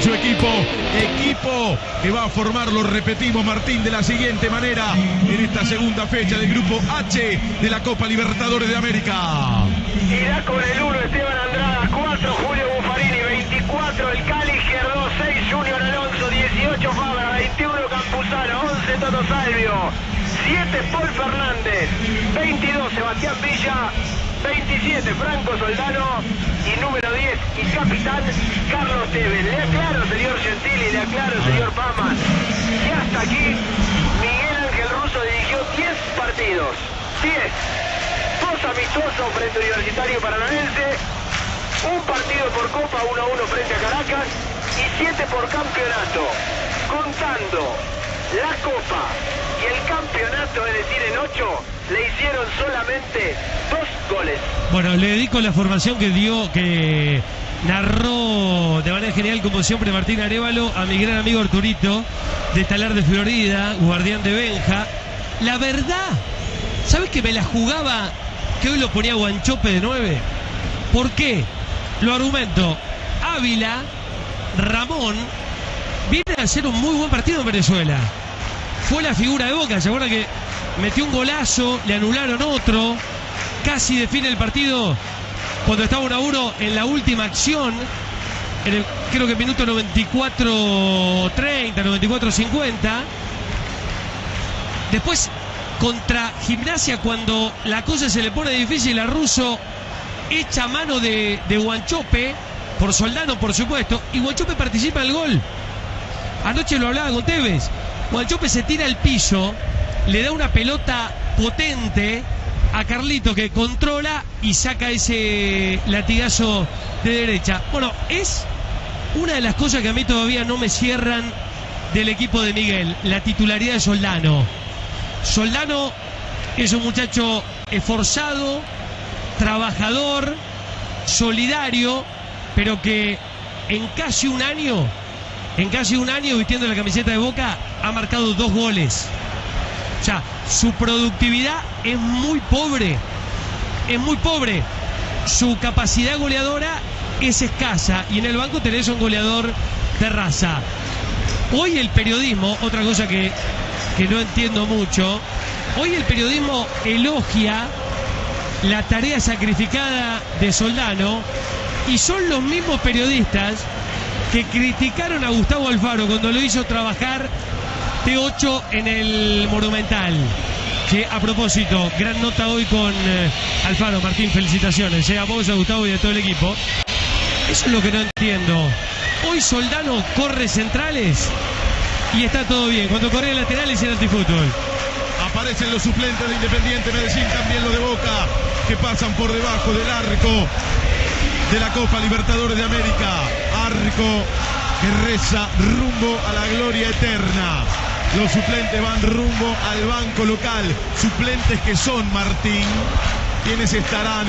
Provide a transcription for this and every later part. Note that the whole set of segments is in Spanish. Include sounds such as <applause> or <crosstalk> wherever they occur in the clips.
su equipo, equipo que va a formar, lo repetimos Martín, de la siguiente manera en esta segunda fecha del grupo H de la Copa Libertadores de América. Irá con el 1 Esteban Andrada, 4 Julio Buffarini, 24 el Cali Izquierdo, 6 Junior Alonso, 18 Fabra, 21 Campuzano, 11 Toto Salvio, 7 Paul Fernández, 22 Sebastián Villa, 27 Franco Soldano y número 10 y capitán Carlos Tevez. Le aclaro, señor Gentili, le aclaro, señor Pamas, y hasta aquí Miguel Ángel Russo dirigió 10 partidos. 10. Dos amistosos frente a Universitario Paranaense, un partido por Copa 1-1 frente a Caracas y 7 por campeonato. Contando la Copa y el campeonato, es decir, en 8, le hicieron solamente dos goles. Bueno, le dedico la formación que dio, que narró de manera genial, como siempre, Martín Arevalo, a mi gran amigo Arturito, de Talar de Florida, guardián de Benja. La verdad, ¿sabes que me la jugaba que hoy lo ponía Guanchope de 9? ¿Por qué? Lo argumento. Ávila, Ramón, viene a hacer un muy buen partido en Venezuela. Fue la figura de Boca, ¿se acuerdan que metió un golazo, le anularon otro, casi define el partido cuando estaba 1 a 1 en la última acción, en el, creo que minuto 94-30, 94-50. Después, contra Gimnasia, cuando la cosa se le pone difícil a Russo, echa mano de, de Guanchope, por Soldano, por supuesto, y Guanchope participa en el gol. Anoche lo hablaba con. Guanchope se tira al piso, le da una pelota potente a Carlito que controla y saca ese latigazo de derecha. Bueno, es una de las cosas que a mí todavía no me cierran del equipo de Miguel, la titularidad de Soldano. Soldano es un muchacho esforzado, trabajador, solidario, pero que en casi un año, en casi un año vistiendo la camiseta de Boca, ha marcado dos goles. O sea, su productividad es muy pobre. Es muy pobre. Su capacidad goleadora es escasa. Y en el banco tenés un goleador de raza. Hoy el periodismo, otra cosa que que no entiendo mucho. Hoy el periodismo elogia la tarea sacrificada de Soldano y son los mismos periodistas que criticaron a Gustavo Alfaro cuando lo hizo trabajar T8 en el Monumental. Que a propósito, gran nota hoy con eh, Alfaro. Martín, felicitaciones. eh, a vos, a Gustavo y a todo el equipo. Eso es lo que no entiendo. Hoy Soldano corre centrales y está todo bien. Cuando corre laterales en antifútbol. Aparecen los suplentes de Independiente Medellín, también los de Boca, que pasan por debajo del arco de la Copa Libertadores de América. Arco que reza rumbo a la gloria eterna. Los suplentes van rumbo al banco local. Suplentes que son Martín, quienes estarán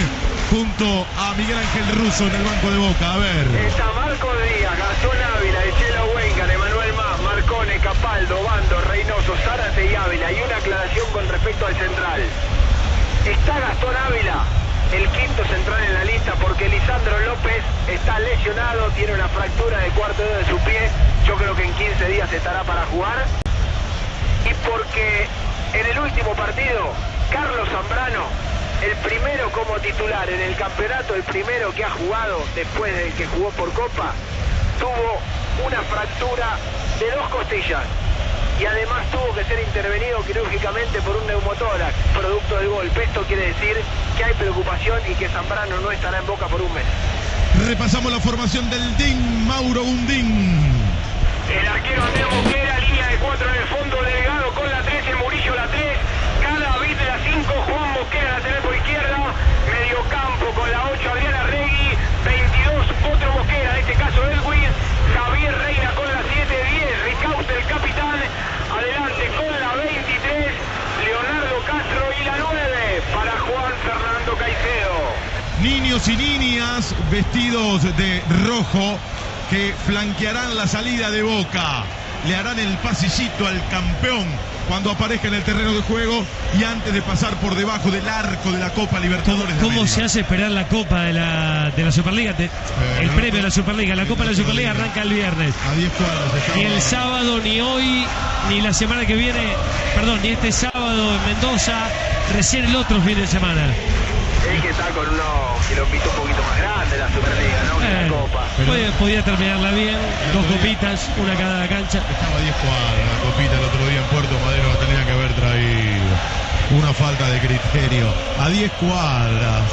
junto a Miguel Ángel Russo en el banco de Boca. A ver. Está Marco Díaz, Gastón Ávila, Echela Huenca, Emanuel Más, Marcone, Capaldo, Bando, Reynoso, Zárate y Ávila. Y una aclaración con respecto al central. Está Gastón Ávila, el quinto central en la lista, porque Lisandro López está lesionado, tiene una fractura de cuarto dedo de su pie. Yo creo que en 15 días estará para jugar. Y porque en el último partido, Carlos Zambrano, el primero como titular en el campeonato, el primero que ha jugado después del que jugó por Copa, tuvo una fractura de dos costillas y además tuvo que ser intervenido quirúrgicamente por un neumotórax, producto del golpe. Esto quiere decir que hay preocupación y que Zambrano no estará en Boca por un mes. Repasamos la formación del DIN, Mauro Gundín. El arquero Andrés Mosquera, línea de cuatro en el fondo, Delgado con la 3, el Murillo la 3, cada bit de la 5, Juan Mosquera lateral por izquierda, medio campo con la 8, Adriana Regui, 22, otro Mosquera, en este caso Elwin, Javier Reina con la 7, 10, Ricaute el capitán, adelante con la 23, Leonardo Castro y la 9 para Juan Fernando Caicedo. Niños y niñas vestidos de rojo que flanquearán la salida de Boca. Le harán el pasillito al campeón cuando aparezca en el terreno de juego y antes de pasar por debajo del arco de la Copa Libertadores. ¿Cómo se hace esperar la Copa de la, de la Superliga? Te- el premio de la Superliga. La Copa de la Superliga arranca el viernes. A 10 cuadras estaba- Ni el sábado, ni hoy, ni la semana que viene, perdón, ni este sábado en Mendoza, recién el otro fin de semana. Es que está con unos kilómetros un poquito más grandes la Superliga, ¿no? Que la Eh, Copa. podía, podía terminarla bien, dos copitas, una cada cancha. Estaba a 10 cuadras la copita el otro día en Puerto Madero, la tenía que haber traído. Una falta de criterio. A 10 cuadras.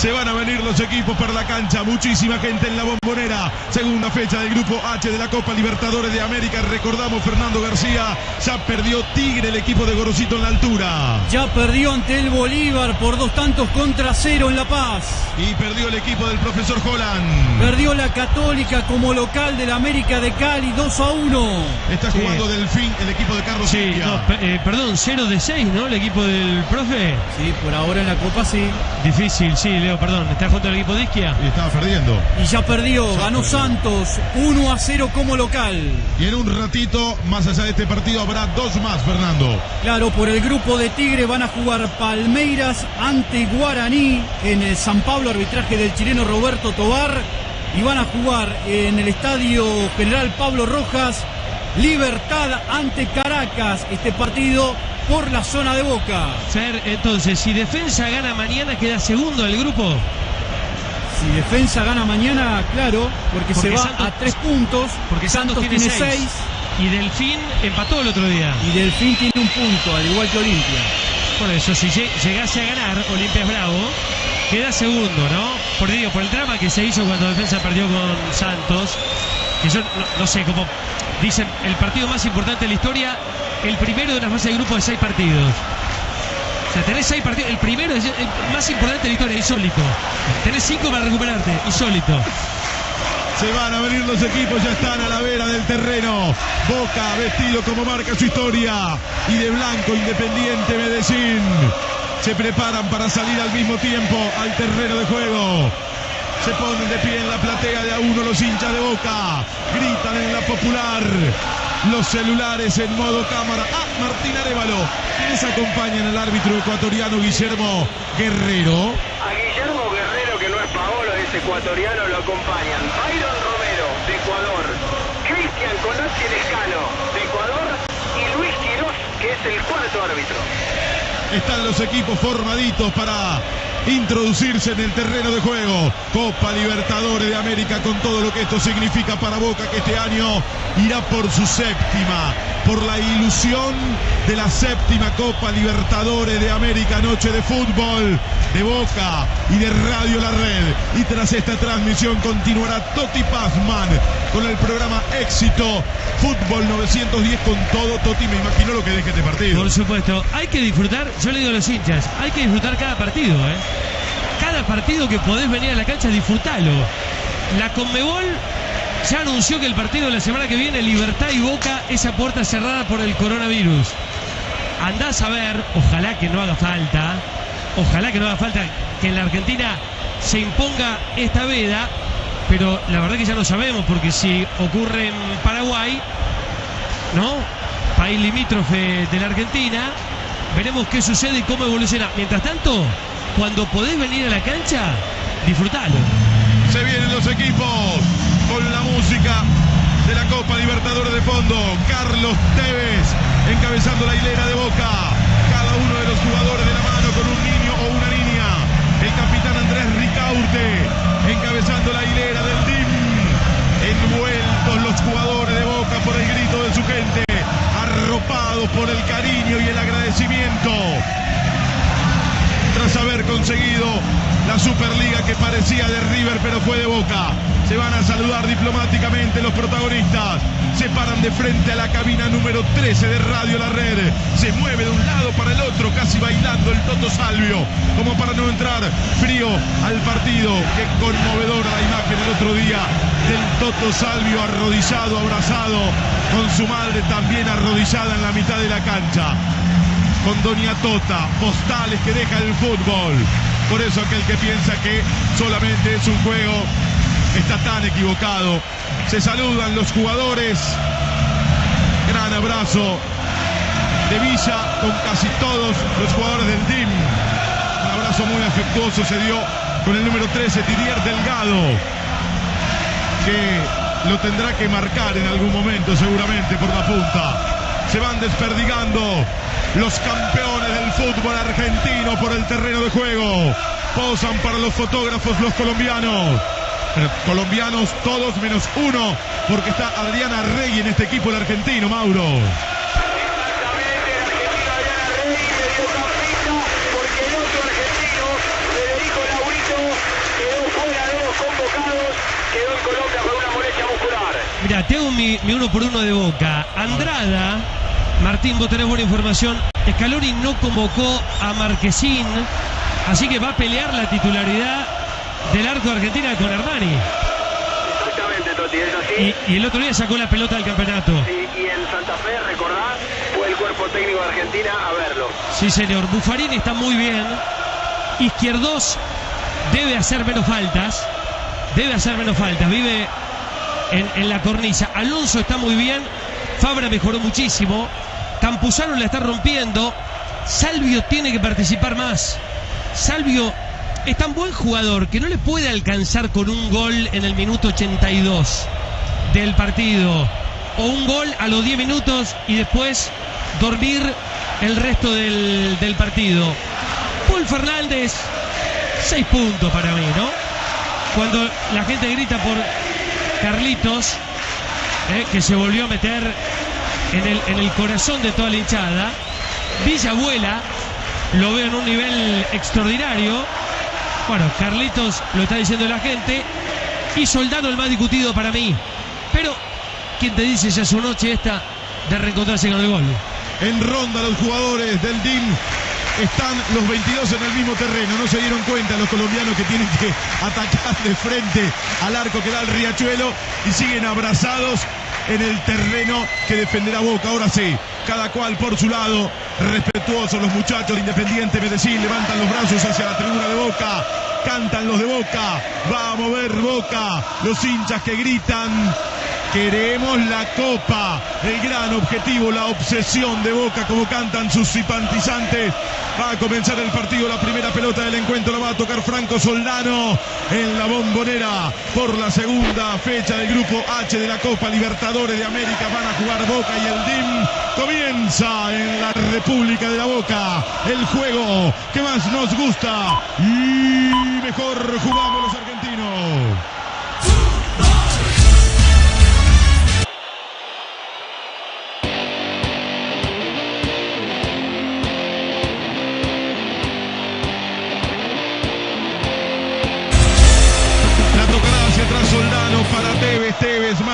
Se van a venir los equipos para la cancha. Muchísima gente en la bombonera. Segunda fecha del grupo H de la Copa Libertadores de América. Recordamos, Fernando García ya perdió Tigre, el equipo de Gorosito en la altura. Ya perdió ante el Bolívar por dos tantos contra cero en La Paz. Y perdió el equipo del profesor Holland. Perdió la Católica como local del América de Cali 2 a 1. Está Sí. jugando Delfín, el equipo de Carlos Sí, India. no, eh, perdón, 0 de 6, ¿no? El equipo del profe. Sí, por ahora en la Copa sí. Difícil, sí, Leo, perdón. ¿Está junto al equipo de Isquia? Y estaba perdiendo. Y ya perdió, ganó Santos 1 a 0 como local. Y en un ratito, más allá de este partido, habrá dos más, Fernando. Claro, por el grupo de Tigre van a jugar Palmeiras ante Guaraní en el San Pablo, arbitraje del chileno Roberto Tobar. Y van a jugar en el estadio General Pablo Rojas, Libertad ante Caracas. Este partido por la zona de Boca. Fer, entonces, si Defensa gana mañana, queda segundo del grupo. Si defensa gana mañana, claro, porque, Porque se va Santos- a tres puntos. Porque Santos, tiene 6. seis Y Delfín empató el otro día. y Delfín tiene un punto, al igual que Olimpia. Por eso, si lle- llegase a ganar Olimpia Bravo, queda segundo, ¿no? Por, digo, por el drama que se hizo cuando Defensa perdió con Santos, que yo no, no sé, como dicen, el partido más importante de la historia, el primero de una fase de grupo de seis partidos. O sea, tenés seis partidos, el primero es el más importante de la historia, insólito. Tenés cinco para recuperarte, insólito. Se van a venir los equipos, ya están a la vera del terreno. Boca vestido como marca su historia. Y de blanco Independiente Medellín. Se preparan para salir al mismo tiempo al terreno de juego. Se ponen de pie en la platea de a uno los hinchas de Boca. Gritan en la popular. Los celulares en modo cámara. Ah, Martín Arevalo. ¿Quiénes acompañan al árbitro ecuatoriano Guillermo Guerrero? A Guillermo Guerrero, que no es Paolo, es ecuatoriano, lo acompañan. Byron Romero, de Ecuador. Cristian Conazzi Lescano, de Ecuador. Y Luis Quirós, que es el cuarto árbitro. Están los equipos formaditos para introducirse en el terreno de juego. Copa Libertadores de América con todo lo que esto significa para Boca que este año irá por su séptima, por la ilusión de la séptima Copa Libertadores de América Noche de Fútbol de Boca y de Radio La Red. Y tras esta transmisión continuará Toti Pazman con el programa Éxito Fútbol 910 con todo. Toti, me imagino lo que deje este partido. Por supuesto, hay que disfrutar, yo le digo a los hinchas, hay que disfrutar cada partido, ¿eh? Cada partido que podés venir a la cancha, disfrutalo. La Conmebol ya anunció que el partido de la semana que viene, Libertad y Boca, esa puerta cerrada por el coronavirus. Andás a ver, ojalá que no haga falta, ojalá que no haga falta que en la Argentina se imponga esta veda, pero la verdad que ya no sabemos, porque si ocurre en Paraguay, ¿no? País limítrofe de la Argentina, veremos qué sucede y cómo evoluciona. Mientras tanto, cuando podés venir a la cancha, disfrutalo. Se vienen los equipos la música de la Copa Libertadores de fondo. Carlos Tevez encabezando la hilera de Boca. Cada uno de los jugadores de la mano con un niño o una niña. El capitán Andrés Ricaurte encabezando la hilera del DIM. Envueltos los jugadores de Boca por el grito de su gente. Arropados por el cariño y el agradecimiento tras haber conseguido la Superliga que parecía de River pero fue de Boca. Se van a saludar diplomáticamente los protagonistas. Se paran de frente a la cabina número 13 de Radio La Red. Se mueve de un lado para el otro, casi bailando el Toto Salvio, como para no entrar frío al partido. Qué conmovedora la imagen el otro día del Toto Salvio arrodillado, abrazado, con su madre también arrodillada en la mitad de la cancha con Doña Tota, postales que deja el fútbol. Por eso aquel que piensa que solamente es un juego está tan equivocado. Se saludan los jugadores. Gran abrazo de Villa con casi todos los jugadores del team. Un abrazo muy afectuoso se dio con el número 13, Didier Delgado, que lo tendrá que marcar en algún momento seguramente por la punta. Se van desperdigando los campeones del fútbol argentino por el terreno de juego. Posan para los fotógrafos los colombianos. Colombianos todos menos uno, porque está Adriana Rey en este equipo el argentino, Mauro. Exactamente, el argentino Adriana Rey le dio campita porque el otro argentino, Federico Laurito, quedó fuera de los convocados, quedó en Colombia con una molestia muscular. Mira, tengo mi, mi uno por uno de boca. Andrada, Martín, vos tenés buena información. Scaloni no convocó a Marquesín, así que va a pelear la titularidad del arco de Argentina con Armani. Exactamente, Toti, es así. Y, y el otro día sacó la pelota del campeonato. Y, y en Santa Fe, recordás, fue el cuerpo técnico de Argentina a verlo. Sí, señor. Buffarini está muy bien. Izquierdos debe hacer menos faltas. Debe hacer menos faltas. Vive en, en la cornisa. Alonso está muy bien. Fabra mejoró muchísimo. Campuzano la está rompiendo. Salvio tiene que participar más. Salvio es tan buen jugador que no le puede alcanzar con un gol en el minuto 82 del partido. O un gol a los 10 minutos y después dormir el resto del, del partido. Paul Fernández, 6 puntos para mí, ¿no? Cuando la gente grita por Carlitos, eh, que se volvió a meter en el, en el corazón de toda la hinchada. Villabuela lo veo en un nivel extraordinario. Bueno, Carlitos lo está diciendo la gente. Y Soldado el más discutido para mí. Pero, ¿quién te dice ya su noche esta de reencontrarse con el gol? En ronda los jugadores del DIM están los 22 en el mismo terreno. No se dieron cuenta los colombianos que tienen que <laughs> atacar de frente al arco que da el riachuelo y siguen abrazados en el terreno que defenderá Boca. Ahora sí, cada cual por su lado, respetuosos los muchachos de Independiente Medellín, levantan los brazos hacia la tribuna de Boca, cantan los de Boca, va a mover Boca, los hinchas que gritan Queremos la copa, el gran objetivo, la obsesión de Boca, como cantan sus simpatizantes. Va a comenzar el partido, la primera pelota del encuentro la va a tocar Franco Soldano en la bombonera por la segunda fecha del grupo H de la Copa Libertadores de América. Van a jugar Boca y el DIM comienza en la República de la Boca el juego que más nos gusta y mejor jugamos los argentinos.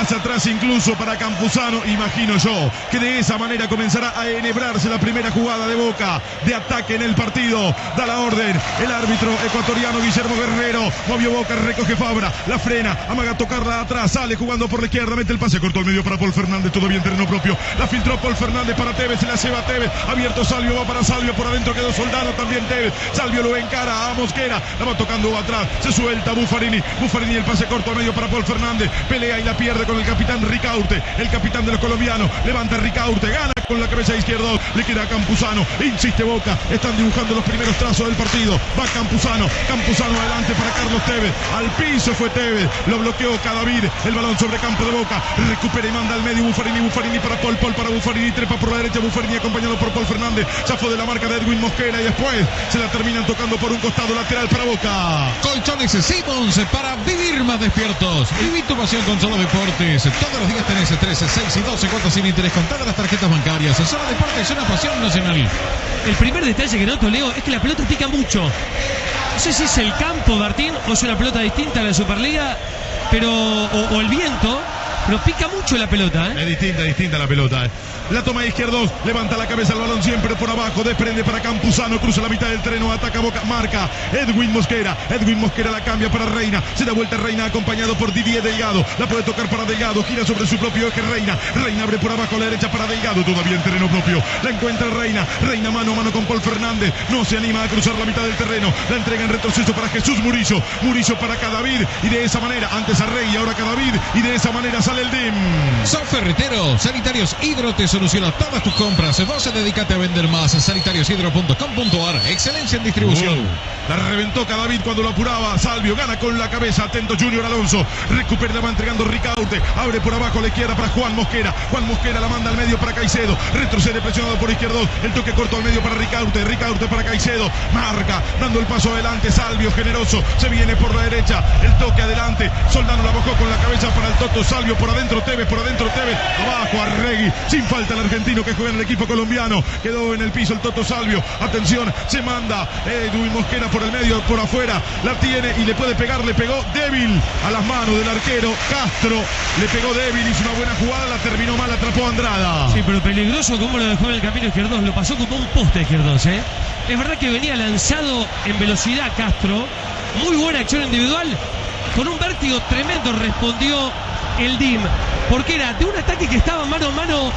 Atrás incluso para Campuzano, imagino yo que de esa manera comenzará a enhebrarse la primera jugada de Boca de ataque en el partido. Da la orden el árbitro ecuatoriano Guillermo Guerrero, movió Boca, recoge Fabra, la frena, amaga tocarla atrás, sale jugando por la izquierda, mete el pase corto al medio para Paul Fernández, todo bien terreno propio, la filtró Paul Fernández para Tevez, se la lleva Tevez, abierto Salvio, va para Salvio, por adentro quedó Soldano, también Tevez, Salvio lo encara a Mosquera, la va tocando atrás, se suelta Buffarini, Buffarini el pase corto al medio para Paul Fernández, pelea y la pierde con el capitán Ricaurte, el capitán de los colombianos, levanta Ricaurte, gana con la cabeza izquierda, le queda a Campuzano, insiste Boca, están dibujando los primeros trazos del partido, va Campuzano, Campuzano adelante para Carlos Tevez, al piso fue Tevez, lo bloqueó Cadavid, el balón sobre campo de Boca, recupera y manda al medio Buffarini, Buffarini para Paul, Paul para Buffarini, trepa por la derecha Buffarini acompañado por Paul Fernández, zafó de la marca de Edwin Mosquera y después se la terminan tocando por un costado lateral para Boca. Colchones Simmons para vivir más despiertos. Viví tu pasión con Solo Todos los días tenés 13, 6 y 12 cuotas sin interés con todas las tarjetas bancarias. Solo Deportes es una pasión nacional. El primer detalle que noto, Leo, es que la pelota pica mucho. No sé si es el campo, Martín, o es una pelota distinta a la Superliga, pero. o el viento, pero pica mucho la pelota, ¿eh? Es distinta, distinta la pelota. La toma de levanta la cabeza el balón siempre por abajo, desprende para Campuzano, cruza la mitad del terreno, ataca Boca, marca Edwin Mosquera. Edwin Mosquera la cambia para Reina, se da vuelta Reina acompañado por Didier Delgado. La puede tocar para Delgado, gira sobre su propio eje Reina. Reina abre por abajo la derecha para Delgado, todavía en terreno propio. La encuentra Reina, Reina mano a mano con Paul Fernández. No se anima a cruzar la mitad del terreno. La entrega en retroceso para Jesús Murillo. Murillo para Cadavid y de esa manera, antes a Rey y ahora Cadavid y de esa manera sale el DIM. Son Ferretero, Sanitarios Hidro te soluciona todas tus compras. Vos dedícate a vender más. Sanitariushidro.com.ar. Excelencia en distribución. La reventó Cadavid cuando lo apuraba. Salvio gana con la cabeza. Atento Junior Alonso. Recupera la va entregando Ricaurte. Abre por abajo la izquierda para Juan Mosquera. Juan Mosquera la manda al medio para Caicedo. Retrocede presionado por izquierdo. El toque corto al medio para Ricaurte. Ricaurte para Caicedo. Marca. Dando el paso adelante. Salvio generoso. Se viene por la derecha. El toque adelante. Soldano la bajó con la cabeza para el Toto. Salvio por adentro. Tevez por adentro. Tevez. Abajo Arregui. Sin falta el argentino que juega en el equipo colombiano. Quedó en el piso el Toto Salvio. Atención. Se manda Edwin Mosquera por el medio, por afuera. La tiene y le puede pegar. Le pegó débil a las manos del arquero Castro. Le pegó débil. Hizo una buena jugada. La terminó mal. Atrapó a Andrada. Sí, pero peligroso como lo dejó en el camino izquierdo. Lo pasó como un poste izquierdo, ¿eh? Es verdad que venía lanzado en velocidad Castro. Muy buena acción individual. Con un vértigo tremendo respondió el DIM. Porque era de un ataque que estaba mano a mano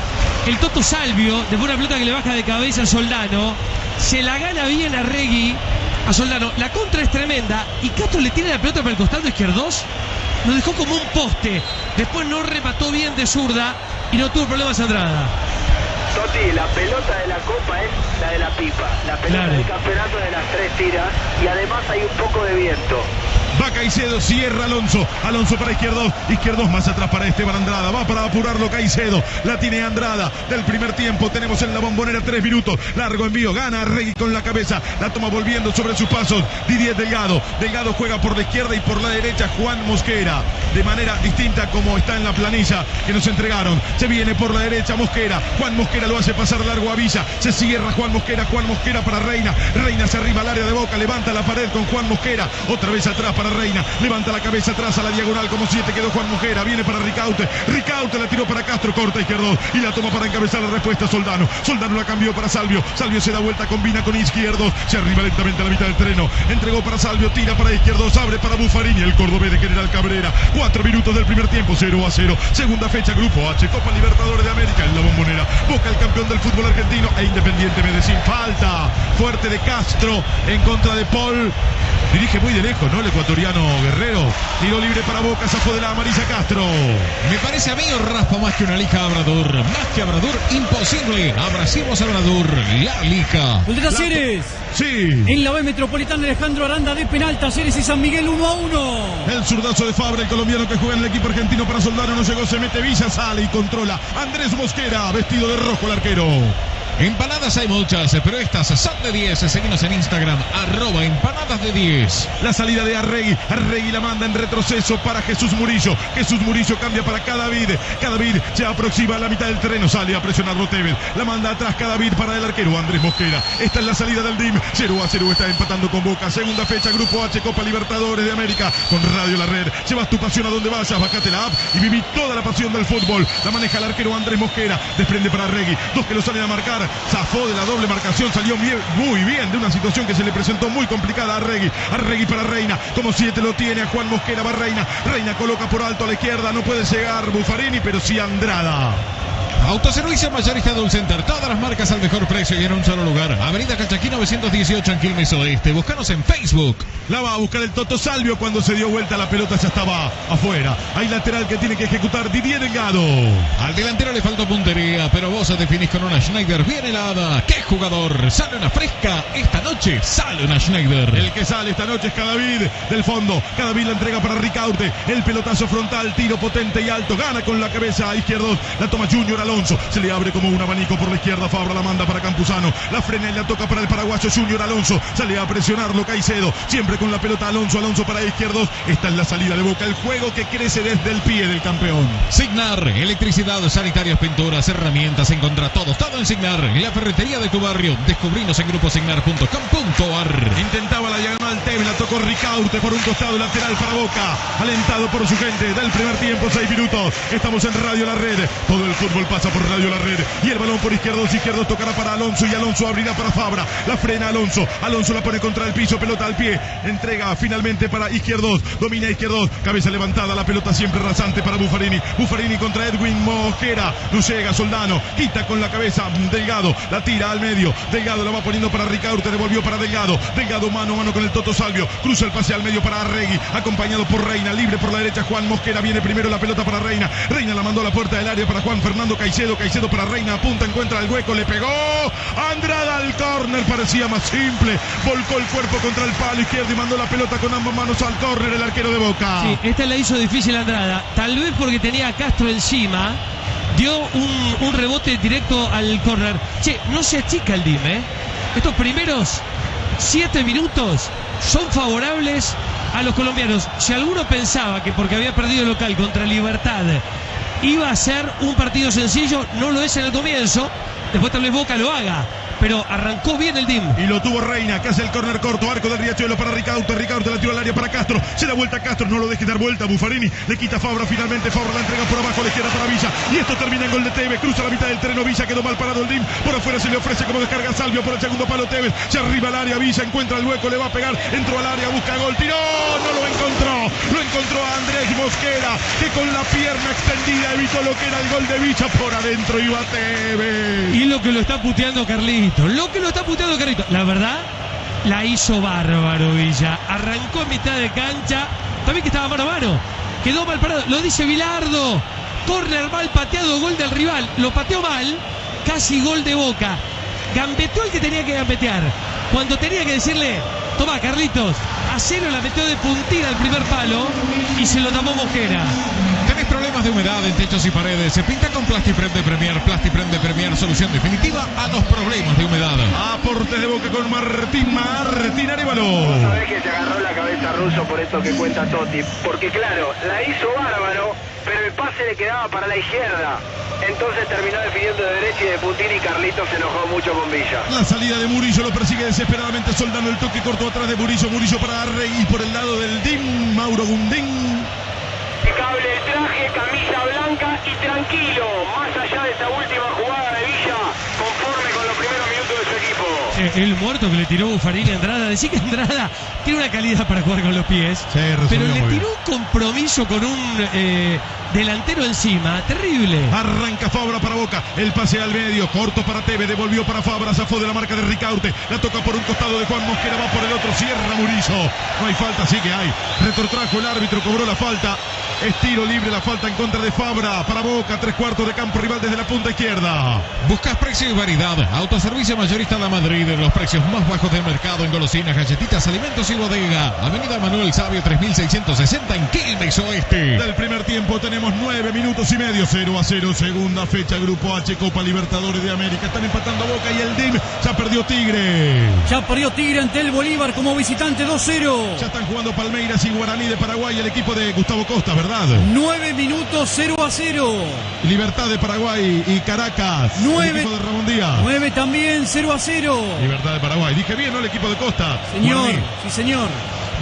el Toto Salvio. Después una pelota que le baja de cabeza a Soldano. Se la gana bien a Regui. A Soldano. La contra es tremenda. Y Castro le tiene la pelota para el costado izquierdos. Lo dejó como un poste. Después no remató bien de zurda. Y no tuvo problemas Andrada. Toti, la pelota de la copa es la de la pipa. La pelota Claro. del campeonato de las tres tiras. Y además hay un poco de viento. Va Caicedo, cierra Alonso. Alonso para izquierdos. Izquierdos más atrás para Esteban Andrada. Va para apurarlo Caicedo. La tiene Andrada. Del primer tiempo tenemos en la bombonera tres minutos. Largo envío. Gana Regui con la cabeza. La toma volviendo sobre sus pasos. Didier Delgado. Delgado juega por la izquierda y por la derecha Juan Mosquera. De manera distinta como está en la planilla que nos entregaron. Se viene por la derecha Mosquera. Juan Mosquera lo hace pasar largo a Villa. Se cierra Juan Mosquera. Juan Mosquera para Reina. Reina se arriba al área de boca. Levanta la pared con Juan Mosquera. Otra vez atrás para Reina. Levanta la cabeza atrás a la diagonal como siete. Quedó Juan Mosquera. Viene para Ricaute. Ricaute la tiró para Castro. Corta izquierdo. Y la toma para encabezar la respuesta Soldano. Soldano la cambió para Salvio. Salvio se da vuelta. Combina con izquierdo. Se arriba lentamente a la mitad del terreno. Entregó para Salvio. Tira para izquierdo. Abre para Buffarini. El cordobés de General Cabrera. Cuatro minutos del primer tiempo. 0 a 0. Segunda fecha. Grupo H. Copa Libertadores de América en la bombonera. Boca el campeón del fútbol argentino e Independiente Medellín. Falta fuerte de Castro en contra de Paul. Dirige muy de lejos, ¿no? Ecuatoriano Guerrero. Tiro libre para Boca, zafó de la amarilla Castro. Me parece a mí raspa más que una lija Abradur. Más que Abradur, imposible. Abracimos a Abradur, la lija. El de Talleres. Sí. En la B Metropolitana Alejandro Aranda de penal, Talleres y San Miguel 1 a 1. El zurdazo de Fabra, el colombiano que juega en el equipo argentino para Soldano, no llegó, se mete Villa, sale y controla. Andrés Mosquera, vestido de rojo el arquero. Empanadas hay muchas, pero estas son de 10. Seguimos en Instagram, arroba empanadas de 10. La salida de Arregui. Arregui la manda en retroceso para Jesús Murillo. Jesús Murillo cambia para Cadavid. Cadavid se aproxima a la mitad del terreno. Sale a presionar Tevez. La manda atrás Cadavid para el arquero Andrés Mosquera. Esta es la salida del DIM. 0 a 0 está empatando con Boca. Segunda fecha, Grupo H, Copa Libertadores de América. Con Radio La Red. Llevas tu pasión a donde vayas. Bajate la app y viví toda la pasión del fútbol. La maneja el arquero Andrés Mosquera. Desprende para Arregui. Dos que lo salen a marcar. Zafó de la doble marcación. Salió muy bien de una situación que se le presentó muy complicada a Arregui. Arregui para Reina. Como siete lo tiene a Juan Mosquera. Va Reina. Reina coloca por alto a la izquierda. No puede llegar Buffarini, pero sí Andrada. Autoservicio Mayorista Dul Center. Todas las marcas al mejor precio y en un solo lugar. Avenida Cachaquí 918 en Quilmes Oeste. Búscanos en Facebook. La va a buscar el Toto Salvio cuando se dio vuelta la pelota ya estaba afuera. Hay lateral que tiene que ejecutar Didier Delgado. Al delantero le faltó puntería, pero vos definís con una Schneider bien helada. ¿Qué jugador? Sale una fresca. Esta noche sale una Schneider. El que sale esta noche es Cadavid del fondo. Cadavid la entrega para Ricaute. El pelotazo frontal, tiro potente y alto. Gana con la cabeza a izquierdo. La toma Junior Alonso. Se le abre como un abanico por la izquierda. Fabra la manda para Campuzano. La frena y la toca para el paraguayo Junior Alonso. Sale a presionarlo Caicedo. Siempre con la pelota Alonso. Alonso para izquierdos. Esta es la salida de boca. El juego que crece desde el pie del campeón. Signar, electricidad, sanitarios, pinturas, herramientas, encontra todos, todo en Signar. La ferretería de tu barrio. Descubrinos en gruposignar.com.ar. Intentaba la diagonal Tevez, la tocó Ricaurte por un costado lateral para Boca. Alentado por su gente del primer tiempo, seis minutos. Estamos en Radio La Red. Todo el fútbol pasa por Radio La Red. Y el balón por izquierdos, izquierdos tocará para Alonso y Alonso abrirá para Fabra. La frena Alonso. Alonso la pone contra el piso, pelota al pie. Entrega finalmente para izquierdos. Domina izquierdos. Cabeza levantada, la pelota siempre rasante para Buffarini. Buffarini contra Edwin Mosquera. No Soldano. Quita con la cabeza Delgado. La tira al medio. Delgado la va poniendo para Ricaurte. Devolvió para Delgado. Delgado mano a mano con el Toto Salvio. Cruza el pase al medio para Arregui. Acompañado por Reina. Libre por la derecha Juan Mosquera. Viene primero la pelota para Reina. Reina la mandó a la puerta del área para Juan Fernando Caicedo. Caicedo para Reina. Apunta, encuentra el hueco. Le pegó. Andrada al córner. Parecía más simple. Volcó el cuerpo contra el palo izquierdo y mandó la pelota con ambas manos al córner. El arquero de Boca. Sí, esta la hizo difícil Andrada. Tal vez porque tenía a Castro encima. Dio un, rebote directo al córner. Che, no se achica el DIM, ¿eh? Estos primeros siete minutos son favorables a los colombianos. Si alguno pensaba que porque había perdido el local contra Libertad iba a ser un partido sencillo, no lo es en el comienzo. Después tal vez Boca lo haga. Pero arrancó bien el DIM. Y lo tuvo Reina, que hace el córner corto, arco del Riachuelo para Ricaurte, Ricaurte la tiró al área para Castro, se da vuelta a Castro, no lo deje dar vuelta, Buffarini, le quita Fabra finalmente, Fabra la entrega por abajo a la izquierda para Villa, y esto termina en gol de Tevez, cruza la mitad del terreno, Villa quedó mal parado el DIM, por afuera se le ofrece como descarga Salvio por el segundo palo Tevez, se arriba al área, Villa encuentra el hueco, le va a pegar, entró al área, busca gol, tiró, no lo encontró, lo encontró a Andrés Mosquera, que con la pierna extendida evitó lo que era el gol de Villa por adentro, iba Tevez. Y lo que lo está puteando Lo que lo está puteando Carlito. La verdad, la hizo bárbaro Villa. Arrancó en mitad de cancha. También que estaba mano a mano. Quedó mal parado. Lo dice Vilardo. Corner mal pateado, gol del rival. Lo pateó mal. Casi gol de boca. Gambeteó el que tenía que gambetear. Cuando tenía que decirle, toma Carlitos, hacelo la metió de puntilla al primer palo y se lo tapó Mosquera. ¿Tenés problemas de humedad en techos y paredes? Se pinta con Plastiprem de Premier. Plastiprem de Premier, solución definitiva a los problemas de humedad. Aportes de boca con Martín Martín Arevalo. Sabés que se agarró la cabeza ruso por esto que cuenta Totti. Porque claro, la hizo bárbaro, pero el pase le quedaba para la izquierda. Entonces terminó definiendo de derecha y de puntín y Carlitos se enojó mucho con Villa. La salida de Murillo lo persigue desesperadamente Soldano el toque corto atrás de Murillo, Murillo para Arregui por el lado del DIM, Mauro Gundín. Impecable el traje, camisa blanca y tranquilo, más allá de esa última jugada de Villa, conforme con los primeros minutos de su equipo. eh, el muerto que le tiró Buffarini a Andrada. Decir que Andrada tiene una calidad para jugar con los pies, pero le tiró un compromiso con un eh, delantero encima. Terrible. Arranca Fabra para Boca. El pase al medio. Corto para Teve. Devolvió para Fabra. Zafó de la marca de Ricaute. La toca por un costado de Juan Mosquera. Va por el otro. Cierra Murillo. No hay falta. Sí que hay. Retrotrajo el árbitro. Cobró la falta. Estiro libre la falta en contra de Fabra. Para Boca. Tres cuartos de campo rival desde la punta izquierda. Buscas precio y variedad. Autoservicio mayorista de Madrid. Los precios más bajos del mercado en golosinas, galletitas, alimentos y bodega. Avenida Manuel Sabio 3660 en Quilmes Oeste. Del primer tiempo tenemos nueve minutos y medio. 0 a 0. Segunda fecha. Grupo H. Copa Libertadores de América. Están empatando Boca y el DIM. Ya perdió Tigre. Ya perdió Tigre ante el Bolívar como visitante 2-0. Ya están jugando Palmeiras y Guaraní de Paraguay. El equipo de Gustavo Costa, ¿verdad? 9 minutos 0 a 0. Libertad de Paraguay y Caracas. 9 de Ramón Díaz. 9 también 0 a 0. Libertad de Paraguay. Dije bien, ¿no? El equipo de Costa. Señor, Guaraní. sí, señor.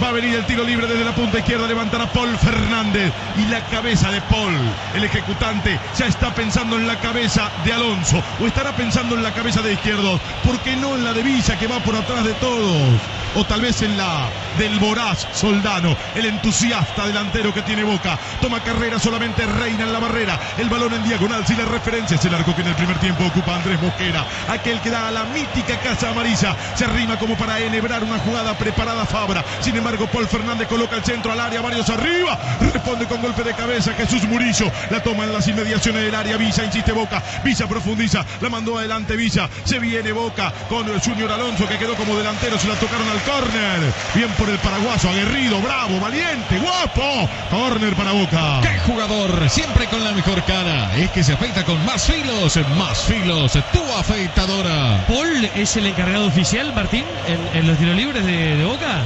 Va a venir el tiro libre desde la punta izquierda. Levantará Paul Fernández. Y la cabeza de Paul, el ejecutante, ya está pensando en la cabeza de Alonso. O estará pensando en la cabeza de izquierdo. ¿Por qué no en la de Villa que va por atrás de todos? O tal vez en la del voraz Soldano, el entusiasta delantero que tiene Boca. Toma carrera solamente Reina en la barrera. El balón en diagonal, si la referencia es el arco que en el primer tiempo ocupa Andrés Mosquera. Aquel que da a la mítica casa amarilla. Se arrima como para enhebrar una jugada preparada Fabra. Sin embargo, Paul Fernández coloca el centro al área, varios arriba. Responde con golpe de cabeza Jesús Murillo. La toma en las inmediaciones del área. Villa insiste Boca. Villa profundiza. La mandó adelante Villa. Se viene Boca con el Junior Alonso que quedó como delantero. Se la tocaron al córner. Bien por el paraguaso. Aguerrido, bravo, valiente, guapo. Córner para Boca. ¡Qué jugador! Siempre con la mejor cara. Es que se afeita con más filos. Más filos. Tu afeitadora. ¿Paul es el encargado oficial, Martín, en, en los tiros libres de, de Boca?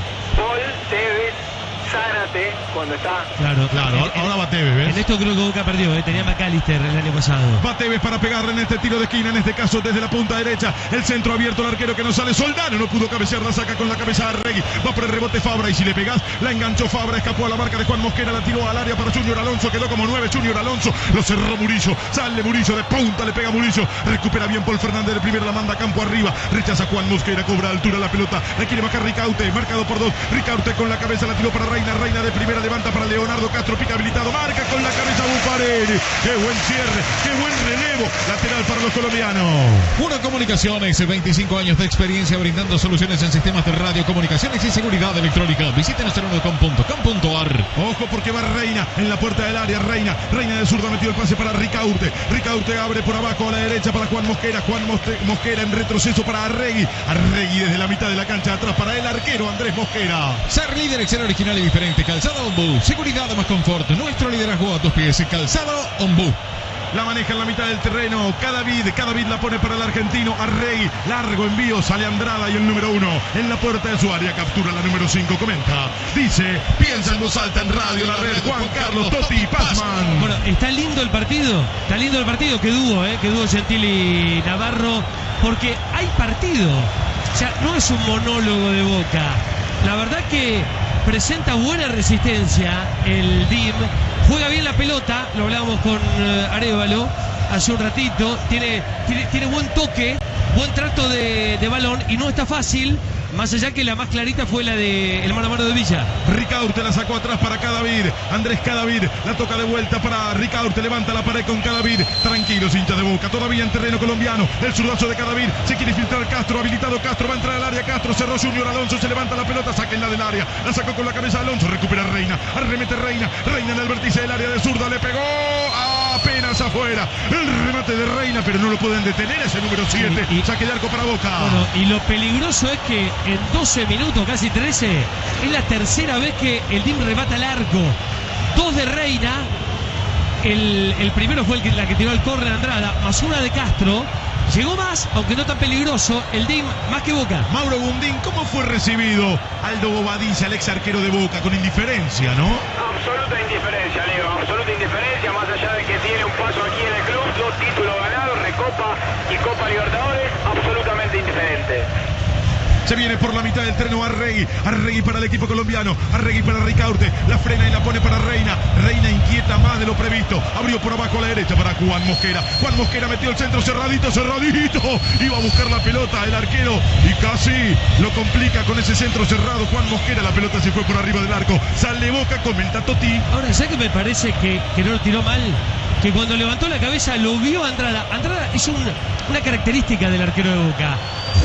Cuando está. Claro, Claro, En- ahora va Tevez, ¿ves? En esto creo que Boca perdió, ¿eh? tenía McAllister el año pasado. Va Tevez para pegarle en este tiro de esquina, en este caso desde la punta derecha. El centro abierto, el arquero que no sale. Soldano no pudo cabecear, la saca con la cabeza a Regui. Va por el rebote Fabra y si le pegas, la enganchó Fabra, escapó a la marca de Juan Mosquera, la tiró al área para Junior Alonso, quedó como nueve Junior Alonso. Lo cerró Murillo, sale Murillo de punta, le pega Murillo. Recupera bien Paul Fernández de primera, la manda a campo arriba. Rechaza Juan Mosquera, cobra altura la pelota. La quiere bajar Ricaute, marcado por dos. Ricaute con la cabeza, la tiró para Reina. Reina de primera, levanta para Leonardo Castro, pica habilitado, marca con la cabeza Bufarelli. Qué buen cierre, qué buen relevo. Lateral para los colombianos. Uno Comunicaciones, 25 años de experiencia brindando soluciones en sistemas de radio, comunicaciones y seguridad electrónica. Visítenos en unocom.com.ar. Ojo porque va Reina en la puerta del área. Reina, Reina de zurda metió el pase para Ricaurte. Ricaurte abre por abajo a la derecha para Juan Mosquera. Juan Moste- Mosquera en retroceso para Arregui. Arregui desde la mitad de la cancha atrás para el arquero Andrés Mosquera. Ser líder ser original y diferente. Calzado Ombú. Seguridad más confort. Nuestro liderazgo a tus pies. Calzado Ombú. La maneja en la mitad del terreno. Cada vid, cada vid la pone para el argentino. Arregui, largo envío, sale Andrada y el número uno en la puerta de su área. Captura la número cinco. Comenta, dice, piensa en voz alta en radio la red. Juan Carlos Totti Pazman. Bueno, está lindo el partido, está lindo el partido que dúo, ¿eh? que dúo Gentili Navarro, porque hay partido. O sea, no es un monólogo de boca. La verdad que presenta buena resistencia el DIM, juega bien la pelota, lo hablábamos con eh, Arevalo hace un ratito, tiene, tiene, tiene buen toque, buen trato de, de balón y no está fácil, más allá que la más clarita fue la de el mano a mano de Villa. Ricaurte la sacó atrás para Cadavid. Andrés Cadavid la toca de vuelta para Ricaurte. Levanta la pared con Cadavid. Tranquilos, hincha de boca. Todavía en terreno colombiano. El zurdazo de Cadavid. Se quiere filtrar Castro. Habilitado Castro. Va a entrar al área. Castro cerró Junior Alonso. Se levanta la pelota. Sáquenla del área. La sacó con la cabeza Alonso. Recupera Reina. Arremete Reina. Reina en el vértice del área de zurda. Le pegó. Apenas afuera. El remate de Reina. Pero no lo pueden detener. Ese número 7. Y- y- Saque de arco para Boca. Bueno, y lo peligroso es que en 12 minutos, casi 13, es la tercera vez que el DIM rebata el arco. Dos de Reina, el, el primero fue el que, la que tiró el córner Andrada, más una de Castro. Llegó más, aunque no tan peligroso, el DIM más que Boca. Mauro Bundín, ¿cómo fue recibido Aldo Bobadilla, el ex arquero de Boca, con indiferencia, no? Absoluta indiferencia, Leo, absoluta indiferencia, más allá de que tiene un paso aquí en el club, dos títulos ganados, Recopa y Copa Libertadores, absolutamente indiferente. Se viene por la mitad del terreno Arregui. Arregui para el equipo colombiano. Arregui para Ricaurte. La frena y la pone para Reina. Reina inquieta más de lo previsto. Abrió por abajo a la derecha para Juan Mosquera. Juan Mosquera metió el centro cerradito, cerradito. Iba a buscar la pelota el arquero y casi lo complica con ese centro cerrado. Juan Mosquera, la pelota se fue por arriba del arco. Sale Boca, comenta Toti. Ahora, ¿sabes que me parece que, que no lo tiró mal? Que cuando levantó la cabeza lo vio Andrada. Andrada es un- una característica del arquero de Boca.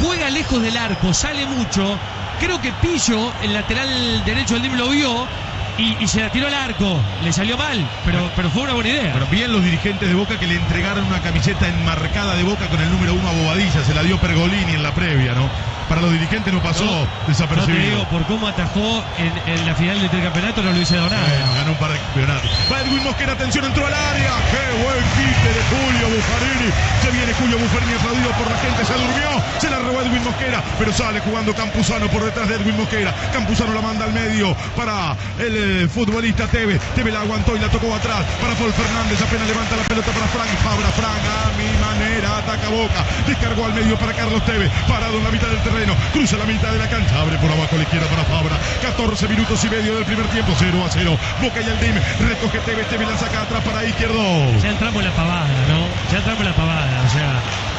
Juega lejos del arco, sale mucho. Creo que Pillo, el lateral derecho del DIM, lo vio y, y se la tiró al arco. Le salió mal, pero, pero fue una buena idea. Pero bien los dirigentes de Boca que le entregaron una camiseta enmarcada de Boca con el número uno a Bobadilla. Se la dio Pergolini en la previa, ¿no? Para los dirigentes no pasó No, No te desapercibido. digo, por cómo atajó en, en la final del tricampeonato, no lo hubiese dado nada. Bueno, ganó un par de campeonatos. Va Edwin Mosquera, atención, entró al área. ¡Qué buen quite de Julio Buffarini! Se viene Julio Buffarini aplaudido por la gente, se durmió. Se la robó Edwin Mosquera, pero sale jugando Campuzano por detrás de Edwin Mosquera. Campuzano la manda al medio para el eh, futbolista Teve. Teve la aguantó y la tocó atrás para Paul Fernández. Apenas levanta la pelota para Frank Fabra. Frank a mi manera, ataca Boca. Descargó al medio para Carlos Teve. Parado en la mitad del terreno. Cruza la mitad de la cancha. Abre por abajo a la izquierda para Fabra. 14 minutos y medio del primer tiempo. 0 a 0. Boca y el DIM. Recoge Teve. Teve la saca atrás para izquierdo. Ya entramos en la pavada, ¿no? Ya entramos en la pavada, o sea,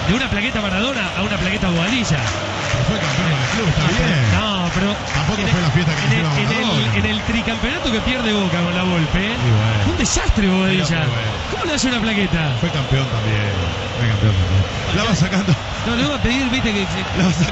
de una plaqueta Maradona a una plaqueta Bobadilla. Fue campeón del club, está bien. No, pero. Tampoco fue el- la fiesta que en el, en, el, Maradona. en el tricampeonato que pierde Boca con la Volpe, ¿eh? bueno. fue un desastre Bobadilla. Bueno. ¿Cómo le hace una plaqueta? Fue campeón también. Fue campeón también. La va sacando. No, le voy a pedir, viste, que.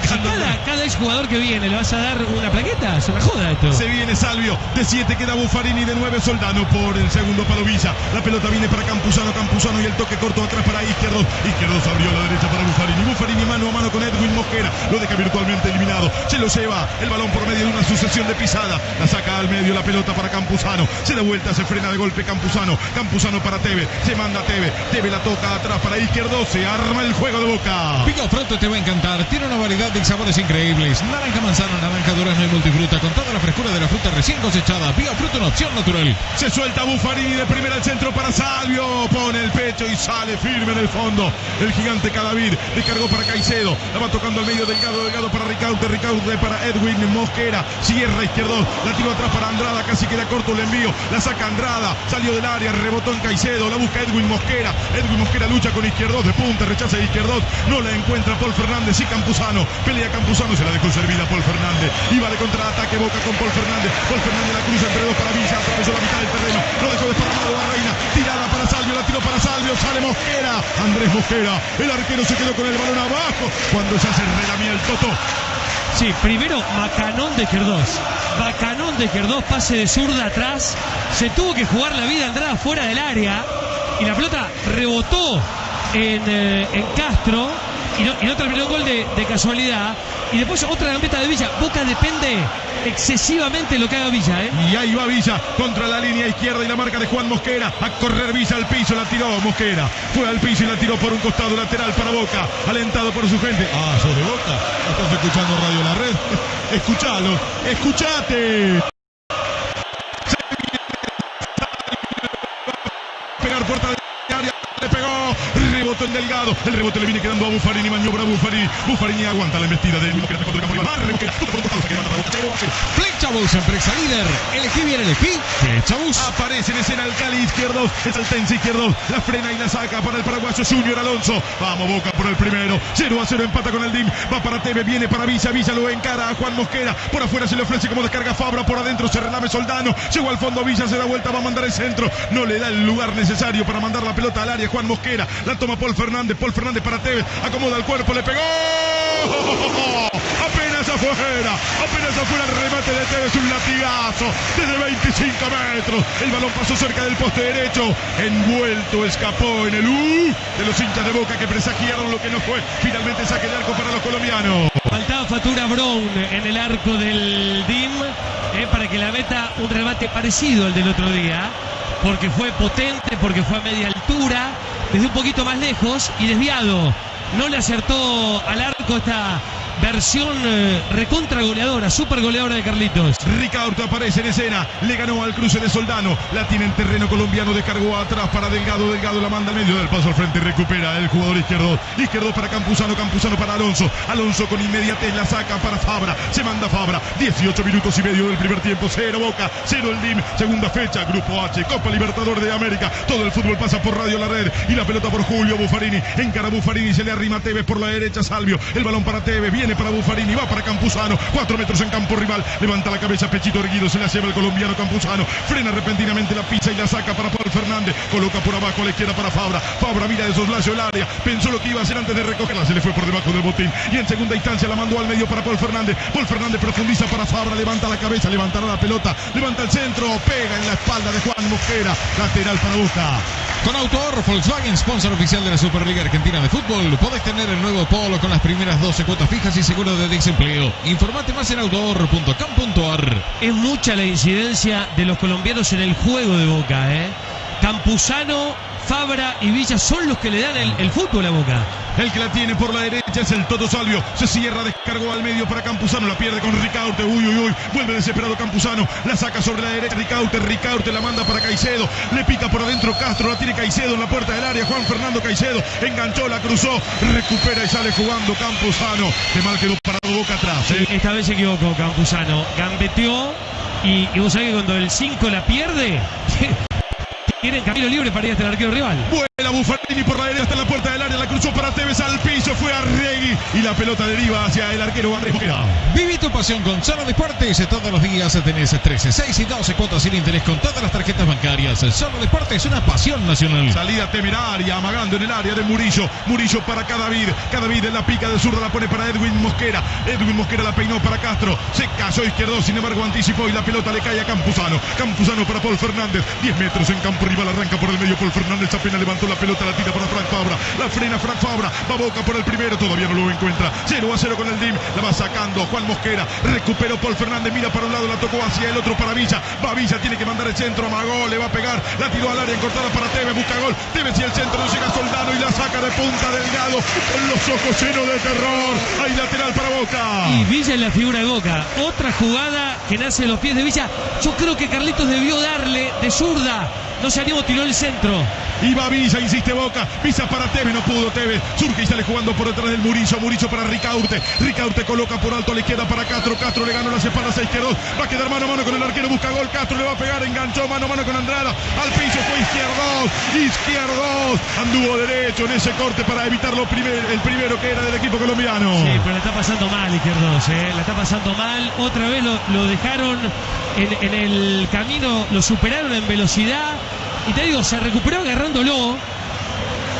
Sacando. cada, cada exjugador que viene le vas a dar una plaqueta, se me joda esto. Se viene Salvio, de 7 queda Buffarini, de 9 Soldano por el segundo palo Villa. La pelota viene para Campuzano, Campuzano y el toque corto atrás para Izquierdo. Izquierdo se abrió a la derecha para Buffarini. Buffarini mano a mano con Edwin Mosquera. Lo deja virtualmente eliminado. Se lo lleva el balón por medio de una sucesión de pisadas. La saca al medio la pelota para Campuzano. Se da vuelta, se frena de golpe Campuzano. Campuzano para Teve. Se manda a Teve. Teve la toca atrás para Izquierdo. Se arma el juego de boca. Pico Fruto te va a encantar. Tiene una variedad de sabores increíbles. Naranja manzana, naranja durazno y multifruta. Con toda la frescura de la fruta recién cosechada. Pico Fruto, una opción natural. Se suelta Buffarini de primera al centro para Salvio. Pone el pecho y sale firme en el fondo. El gigante Cadavid descargó para Caicedo. La va tocando al medio Delgado, Delgado para Ricaute, Ricaute para Edwin Mosquera. Cierra izquierdo. La tiró atrás para Andrada. Casi queda corto el envío. La saca Andrada. Salió del área. Rebotó en Caicedo. La busca Edwin Mosquera. Edwin Mosquera lucha con izquierdos de punta. Rechaza izquierdos. No la encuentra Paul Fernández y Campuzano. Pelea Campuzano. Se la dejó servida Paul Fernández. Iba de contraataque Boca con Paul Fernández. Paul Fernández la cruza entre dos para Villa. Atravesó la mitad del terreno. Lo dejó desparramado a Reina. Tirada para Salvio. La tiró para Salvio. Sale Mosquera. Andrés Mosquera. El arquero se quedó con el balón abajo. Cuando se relamía el Toto. Sí, primero Macanón de Querdós. Macanón de Querdós, pase de zurda atrás. Se tuvo que jugar la vida Andrada fuera del área. Y la pelota rebotó en, eh, en Castro. Y no, y no terminó el gol de, de casualidad. Y después otra gambeta de Villa. Boca depende excesivamente lo que haga Villa, ¿eh? Y ahí va Villa contra la línea izquierda y la marca de Juan Mosquera. A correr Villa al piso, la tiró Mosquera. Fue al piso y la tiró por un costado lateral para Boca. Alentado por su gente. Ah, sos de Boca. Estás escuchando Radio La Red. <laughs> Escuchalo, escuchate. Pegar puerta de área. Le pegó. En Delgado. El rebote le viene quedando a Buffarini. Maniobra Buffarini. Buffarini aguanta la embestida de Mosquera. Contra el campo. Barre Mosquera. Todo por un costado. Se queda mandando a Boca. Flechabus, empresa líder. Elegí bien, elegí. Flechabus. Aparece en escena el Cali izquierdo, es Altense izquierdo, la frena y la saca para el paraguayo Junior Alonso. Vamos Boca por el primero, 0 a 0 empata con el DIM, va para Teve, viene para Villa, Villa lo encara a Juan Mosquera, por afuera se le ofrece como descarga Fabra, por adentro se relame Soldano, llegó al fondo Villa, se da vuelta, va a mandar el centro, no le da el lugar necesario para mandar la pelota al área Juan Mosquera, la toma Paul Fernández, Paul Fernández para Tevez, acomoda el cuerpo, le pegó. Apenas afuera, apenas afuera el remate de Tevez, un latigazo desde 25 metros. El balón pasó cerca del poste derecho, envuelto, escapó en el U de los hinchas de Boca que presagiaron lo que no fue. Finalmente saque de arco para los colombianos. Faltaba Fatura Brown en el arco del DIM eh, para que la meta un remate parecido al del otro día, porque fue potente, porque fue a media altura, desde un poquito más lejos y desviado. No le acertó al arco esta versión eh, recontra goleadora, super goleadora de Carlitos. Ricaurte aparece en escena, le ganó al cruce de Soldano, la tiene en terreno colombiano, descargó atrás para Delgado, Delgado la manda al medio del paso al frente, recupera el jugador izquierdo, izquierdo para Campuzano, Campuzano para Alonso, Alonso con inmediatez la saca para Fabra, se manda Fabra, 18 minutos y medio del primer tiempo, cero Boca, cero el DIM, segunda fecha, Grupo H, Copa Libertador de América, todo el fútbol pasa por Radio La Red y la pelota por Julio Buffarini, encara Buffarini, se le arrima Tevez por la derecha, Salvio, el balón para Tevez, viene para Buffarini, va para Campuzano, cuatro metros en campo rival, levanta la cabeza, pechito erguido, se la lleva el colombiano Campuzano, frena repentinamente la pizza y la saca para Paul Fernández, coloca por abajo a la izquierda para Fabra, Fabra mira de soslacio el área, pensó lo que iba a hacer antes de recogerla, se le fue por debajo del botín. Y en segunda instancia la mandó al medio para Paul Fernández, Paul Fernández profundiza para Fabra, levanta la cabeza, levantará la pelota, levanta el centro, pega en la espalda de Juan Mosquera, lateral para Boca. Con Autohorro Volkswagen, sponsor oficial de la Superliga Argentina de Fútbol, podés tener el nuevo Polo con las primeras 12 cuotas fijas y seguro de desempleo. Informate más en autoahorro.com.ar. Es mucha la incidencia de los colombianos en el juego de Boca, ¿eh? Campuzano, Fabra y Villa son los que le dan el, el fútbol a Boca. El que la tiene por la derecha es el Toto Salvio. Se cierra, descargó al medio para Campuzano. La pierde con Ricaurte. Uy, uy, uy. Vuelve desesperado Campuzano. La saca sobre la derecha Ricaurte. Ricaurte la manda para Caicedo. Le pica por adentro Castro. La tiene Caicedo en la puerta del área. Juan Fernando Caicedo enganchó, la cruzó. Recupera y sale jugando Campuzano. Que mal quedó parado boca atrás. ¿eh? Esta vez se equivocó Campuzano. Gambeteó y, y vos sabés que cuando el 5 la pierde, tienen camino libre para ir hasta el arquero rival. Vuela Buffarini por la derecha hasta la puerta del área. La cruzó para Tevez al piso. Fue a Regui. Y la pelota deriva hacia el arquero Mosquera. Viví tu pasión con Solo Deportes. Todos los días tenés 13, 6 y 12 cuotas sin interés con todas las tarjetas bancarias. Solo Deportes, una pasión nacional. Salida temeraria, amagando en el área de Murillo. Murillo para Cadavid. Cadavid en la pica de zurda la pone para Edwin Mosquera. Edwin Mosquera la peinó para Castro. Se cayó izquierdo, sin embargo anticipó y la pelota le cae a Campuzano. Campuzano para Paul Fernández. 10 metros en campo rival. Arranca por el medio Paul Fernández. Apenas levantó la pelota, la tira para Frank Fabra. La frena Frank Fabra. Va Boca por el primero. Todavía no lo encuentra. 0 a 0 con el DIM. La va sacando Juan Mosquera. Recuperó Paul Fernández. Mira para un lado, la tocó hacia el otro para Villa. Va Villa, tiene que mandar el centro. Amagó, le va a pegar. La tiró al área encortada para Tevez. Busca gol. Tevez y el centro no llega Soldano y la saca de punta delgado. Con los ojos llenos de terror. Hay lateral para Boca. Y Villa es la figura de Boca. Otra jugada que nace los pies de Villa. Yo creo que Carlitos debió darle de zurda. No se animó, tiró el centro. Y va Villa, insiste Boca. Pisa para Tevez, no pudo Tevez. Surge y sale jugando por detrás del Murillo. Murillo para Ricaurte. Ricaurte coloca por alto a la izquierda para Castro. Castro le ganó las espaldas a izquierdos. Va a quedar mano a mano con el arquero. Busca gol. Castro le va a pegar. Enganchó mano a mano con Andrada. Al piso fue izquierdos. Izquierdos. Anduvo derecho en ese corte para evitar lo primer, el primero que era del equipo colombiano. Sí, pero la está pasando mal Izquierdos, ¿eh? la está pasando mal. Otra vez lo, lo dejaron en, en el camino, lo superaron en velocidad. Y te digo, se recuperó agarrándolo.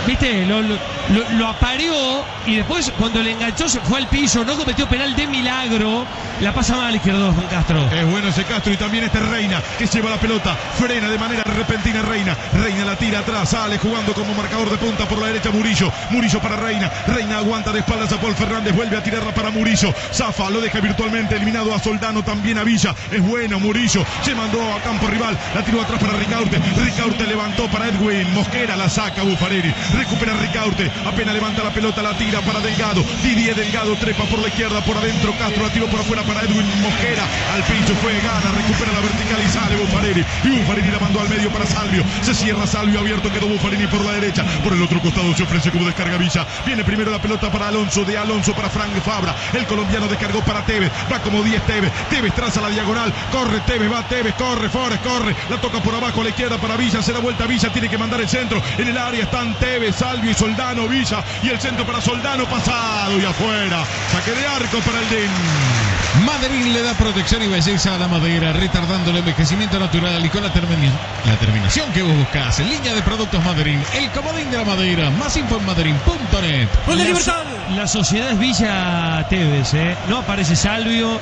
¿Viste? Lo, lo, apareó y después cuando le enganchó se fue al piso, no cometió penal de milagro. La pasa mal Izquierdos, Juan Castro. Es bueno ese Castro y también este Reina que lleva la pelota, frena de manera repentina Reina, Reina la tira atrás, sale jugando como marcador de punta por la derecha Murillo, Murillo para Reina, Reina aguanta de espaldas a Paul Fernández, vuelve a tirarla para Murillo, Zafa lo deja virtualmente eliminado a Soldano, también a Villa, es bueno Murillo, se mandó a campo rival, la tiró atrás para Ricaurte, Ricaurte levantó para Edwin, Mosquera la saca Buffareri, recupera Ricaurte, apenas levanta la pelota, la tira para Delgado, Didier Delgado trepa por la izquierda, por adentro. Castro la tiró por afuera para Edwin Mosquera, al pincho fue gana, recupera la vertical y sale Buffareri, y Buffarini la mandó al medio para Salvio, se cierra Salvio abierto, quedó Buffarini por la derecha, por el otro costado se ofrece como descarga Villa, viene primero la pelota para Alonso, de Alonso para Frank Fabra, el colombiano descargó para Tevez, va como 10 Tevez, Tevez traza la diagonal, corre Tevez, va Tevez, corre Forest, corre, la toca por abajo a la izquierda para Villa, se da vuelta Villa, tiene que mandar el centro, en el área están Tevez, Salvio y Soldano, Villa, y el centro para Soldano pasado y afuera, saque de arco para el DIN. Maderín le da protección y belleza a la madera, retardando el envejecimiento natural y con la, terminación que vos buscás. Línea de productos Maderín, el comodín de la madera. Más info en maderín.net. ¡Gol de Libertad! La sociedad es Villa Tevez, ¿eh? No aparece Salvio,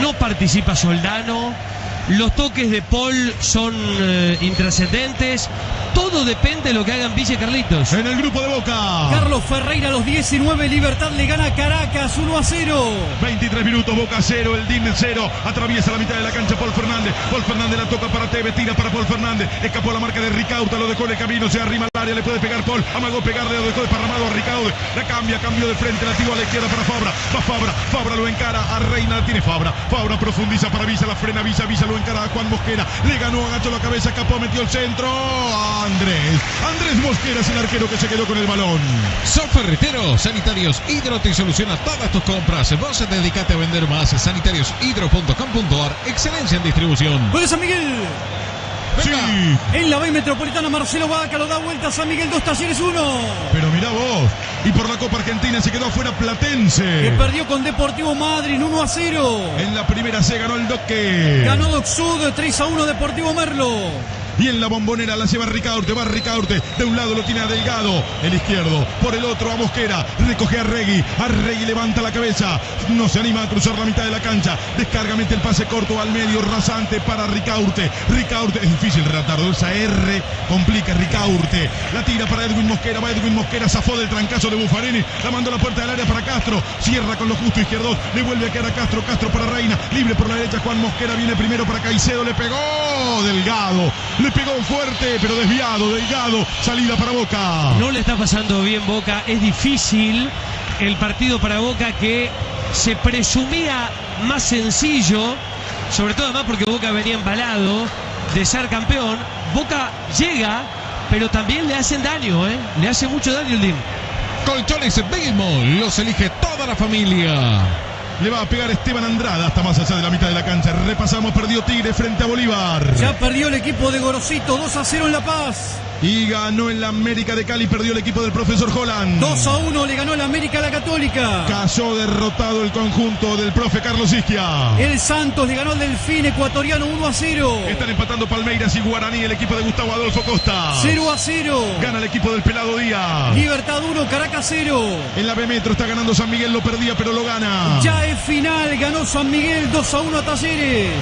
no participa Soldano. Los toques de Paul son eh, intrascendentes. Todo depende de lo que hagan Villa y Carlitos. En el grupo de Boca. Carlos Ferreira a los 19, Libertad le gana a Caracas 1 a 0. 23 minutos, Boca 0, el DIN 0. Atraviesa la mitad de la cancha Paul Fernández. Paul Fernández la toca para Tevez, tira para Paul Fernández. Escapó la marca de Ricauta, lo dejó en el camino, se arrima al área, le puede pegar Paul. Amagó pegarle, lo dejó desparramado a Ricaude. La cambia, cambio de frente, la tira a la izquierda para Fabra. Va Fabra, Fabra lo encara a Reina, la tiene Fabra. Fabra profundiza para Visa, la frena Visa, Visa lo encara a Juan Mosquera. Le ganó, agachó la cabeza, escapó, metió el centro. Andrés. Andrés Mosquera es el arquero que se quedó con el balón. Son ferreteros, sanitarios Hidro te soluciona todas tus compras. Vos dedicate a vender más. Sanitariushidro.com.ar. Excelencia en distribución. Gol San Miguel. Sí. En la B Metropolitana, Marcelo Vaca lo da vuelta a San Miguel, dos talleres, uno. Pero mirá vos. Y por la Copa Argentina se quedó afuera Que Platense. perdió con Deportivo Madrid 1 a 0. En la primera se ganó el Doque. Ganó Doxud 3 a 1 Deportivo Merlo. Y en la bombonera la lleva Ricaurte, va Ricaurte. De un lado lo tiene a Delgado, el izquierdo. Por el otro a Mosquera. Recoge a Regui. A Regui levanta la cabeza. No se anima a cruzar la mitad de la cancha. Descarga, mete el pase corto al medio, rasante para Ricaurte. Ricaurte, es difícil relatarlo. Esa R complica Ricaurte. La tira para Edwin Mosquera. Va Edwin Mosquera, zafó del trancazo de Buffarini. La mandó la puerta del área para Castro. Cierra con lo justo izquierdo. Le vuelve a quedar a Castro. Castro para Reina. Libre por la derecha. Juan Mosquera viene primero para Caicedo. Le pegó Delgado. Le pegó fuerte, pero desviado. Delgado. Salida para Boca. No le está pasando bien Boca. Es difícil el partido para Boca que se presumía más sencillo, sobre todo además porque Boca venía embalado de ser campeón. Boca llega, pero también le hacen daño, ¿eh? Le hace mucho daño el DIM. Colchones Belmo. Los elige toda la familia. Le va a pegar Esteban Andrada hasta más allá de la mitad de la cancha. Repasamos, perdió Tigre frente a Bolívar. Ya perdió el equipo de Gorosito 2 a 0 en La Paz. Y ganó en la América de Cali, perdió el equipo del profesor Holland. 2 a 1 le ganó el América a la Católica. Cayó derrotado el conjunto del profe Carlos Isquia. El Santos le ganó al Delfín ecuatoriano 1 a 0. Están empatando Palmeiras y Guaraní, el equipo de Gustavo Adolfo Costa. 0 a 0. Gana el equipo del Pelado Díaz. Libertad 1, Caracas 0. En la B Metro está ganando San Miguel, lo perdía, pero lo gana. Ya es final, ganó San Miguel 2 a 1 a Talleres.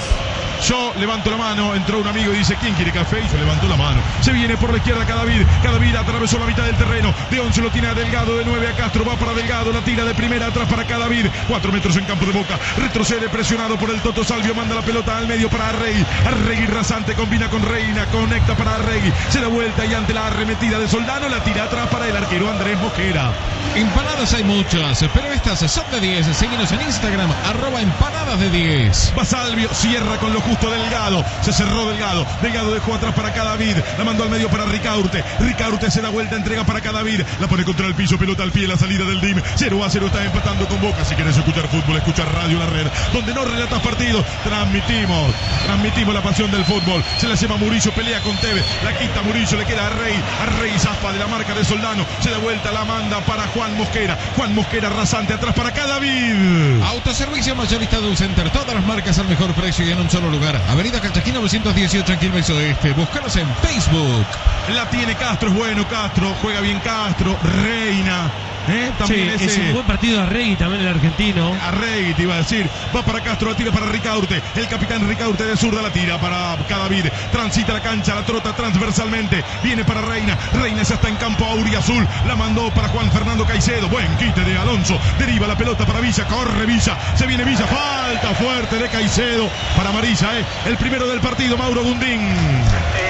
Yo levanto la mano, entró un amigo y dice, ¿quién quiere café? Y yo levanto la mano. Se viene por la izquierda Cadavid. Cadavid atravesó la mitad del terreno. De 11 lo tiene a Delgado, de 9 a Castro. Va para Delgado, la tira de primera atrás para Cadavid. 4 metros en campo de boca. Retrocede presionado por el Toto Salvio. Manda la pelota al medio para Arregui. Arregui rasante combina con Reina. Conecta para Arregui. Se da vuelta y ante la arremetida de Soldano la tira atrás para el arquero Andrés Mosquera. Empanadas hay muchas, pero estas son de 10. Seguinos en Instagram, arroba empanadas de 10. Va Salvio, cierra con lo justo Delgado. Se cerró Delgado. Delgado dejó atrás para Cadavid. La mandó al medio para Ricaurte. Ricaurte se da vuelta, entrega para Cadavid. La pone contra el piso, pelota al pie, la salida del DIM. 0 a 0 está empatando con Boca. Si quieres escuchar fútbol, escucha Radio La Red. Donde no relatas partidos, transmitimos. Transmitimos la pasión del fútbol. Se la lleva Murillo, pelea con Tevez. La quita Murillo, le queda a Rey. A Rey zafa de la marca de Soldano. Se da vuelta, la manda para Juan Mosquera. Juan Mosquera rasante atrás para Cadavid. Autoservicio mayorista de center. Todas las marcas al mejor precio y en un solo lugar. Avenida Calchaquín 918 en Quilmes Oeste. Búscanos en Facebook. La tiene Castro, es bueno Castro, juega bien Castro, Reina. ¿Eh? Sí, También es ese- un buen partido de Regui también el argentino. Arregui te iba a decir, va para Castro, la tira para Ricaurte, el capitán Ricaurte de zurda la tira para Cadavid, transita la cancha, la trota transversalmente, viene para Reina, Reina ya está en campo auriazul, la mandó para Juan Fernando Caicedo, buen quite de Alonso, deriva la pelota para Villa, corre Villa, se viene Villa, falta fuerte de Caicedo para Amarilla, ¿eh? el primero del partido, Mauro Gundín.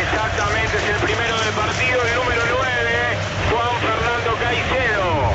Exactamente, es el primero del partido, el número 9, Juan Fernando Caicedo.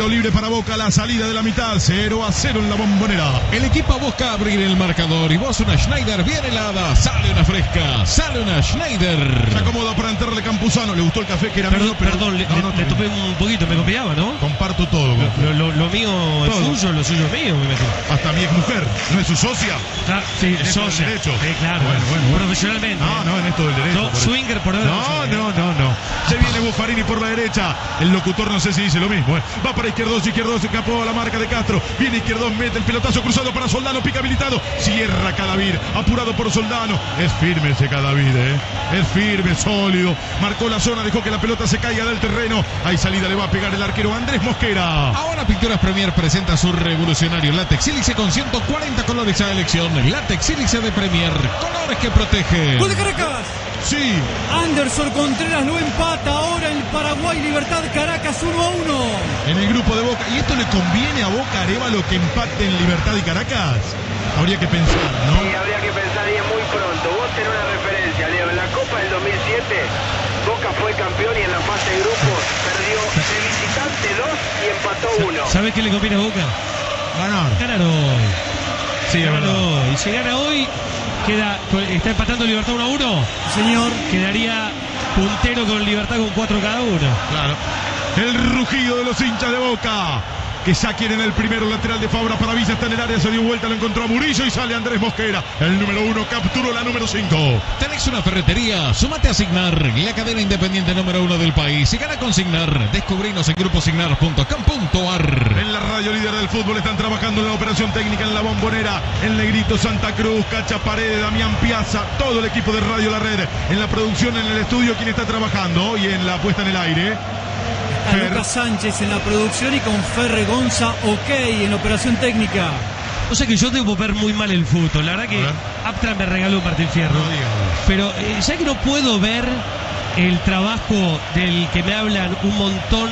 Tiro libre para Boca, la salida de la mitad, 0 a 0 en la bombonera. El equipo busca abrir el marcador y vos una Schneider bien helada. Sale una fresca. Sale una Schneider. Se acomoda para entrarle Campuzano. Le gustó el café que era Perdón, mío, pero perdón, le, no, le topé un poquito, me copiaba, ¿no? Comparto todo. Lo, lo- lo mío es Todo. suyo, lo suyo es mío, me imagino. Hasta mi ex mujer, ¿no es su socia? Claro, sí, del socia. derecho. Sí, claro, Bueno, bueno, bueno. profesionalmente. No, no, en esto del derecho. No, por- swinger por No, no, no, no. Se viene Viene Buffarini por la derecha. El locutor no sé si dice lo mismo. ¿eh? Va para Izquierdos, Izquierdos, escapó a la marca de Castro. Viene Izquierdos, mete el pelotazo cruzado para Soldano, pica habilitado. Cierra Cadavid, apurado por Soldano. Es firme ese Cadavid, ¿eh? Es firme, sólido. Marcó la zona, dejó que la pelota se caiga del terreno. Hay salida, le va a pegar el arquero Andrés Mosquera. Ahora Pinturas Premier presenta su revolucionario látex sílice con 140 colores a elección. Látex sílice de Premier, colores que protegen. ¡Gol de Caracas! Sí, Anderson Contreras lo empata ahora el Paraguay Libertad Caracas 1 a 1. en el grupo de Boca. ¿Y esto le conviene a Boca Arevalo que empate en Libertad y Caracas? Habría que pensar, ¿no? Y habría que pensar y es muy pronto. Vos tenés una referencia, Leo. En la Copa del 2007, Boca fue campeón y en la fase de grupos perdió de visitante 2 y empató 1. ¿Sabes qué le conviene a Boca? Ganar. Ganar hoy. Sí, Ganar hoy. Si gana hoy, queda, está empatando Libertad 1 a 1. Señor, Quedaría puntero con Libertad con 4 cada uno. Claro. El rugido de los hinchas de Boca. Que ya quieren el primero lateral de Fabra para Villa. Está en el área, se dio vuelta, lo encontró a Murillo y sale Andrés Mosquera. El número uno capturó la número cinco. Tenés una ferretería, sumate a Signar, la cadena independiente número uno del país. Y gana con Signar. Descubrinos en gruposignar.com.ar. En la radio líder del fútbol están trabajando en la operación técnica en la bombonera. El Negrito Santa Cruz, Cacha Paredes, Damián Piazza, todo el equipo de Radio La Red. En la producción, en el estudio, quien está trabajando y en la puesta en el aire. Fer. Lucas Sánchez en la producción y con Ferre Gonza, ok, en operación técnica. O sea que yo debo ver muy mal el fútbol. La verdad que A ver. Aptra me regaló Martín Fierro. No. Pero eh, ya que no puedo ver el trabajo del que me hablan un montón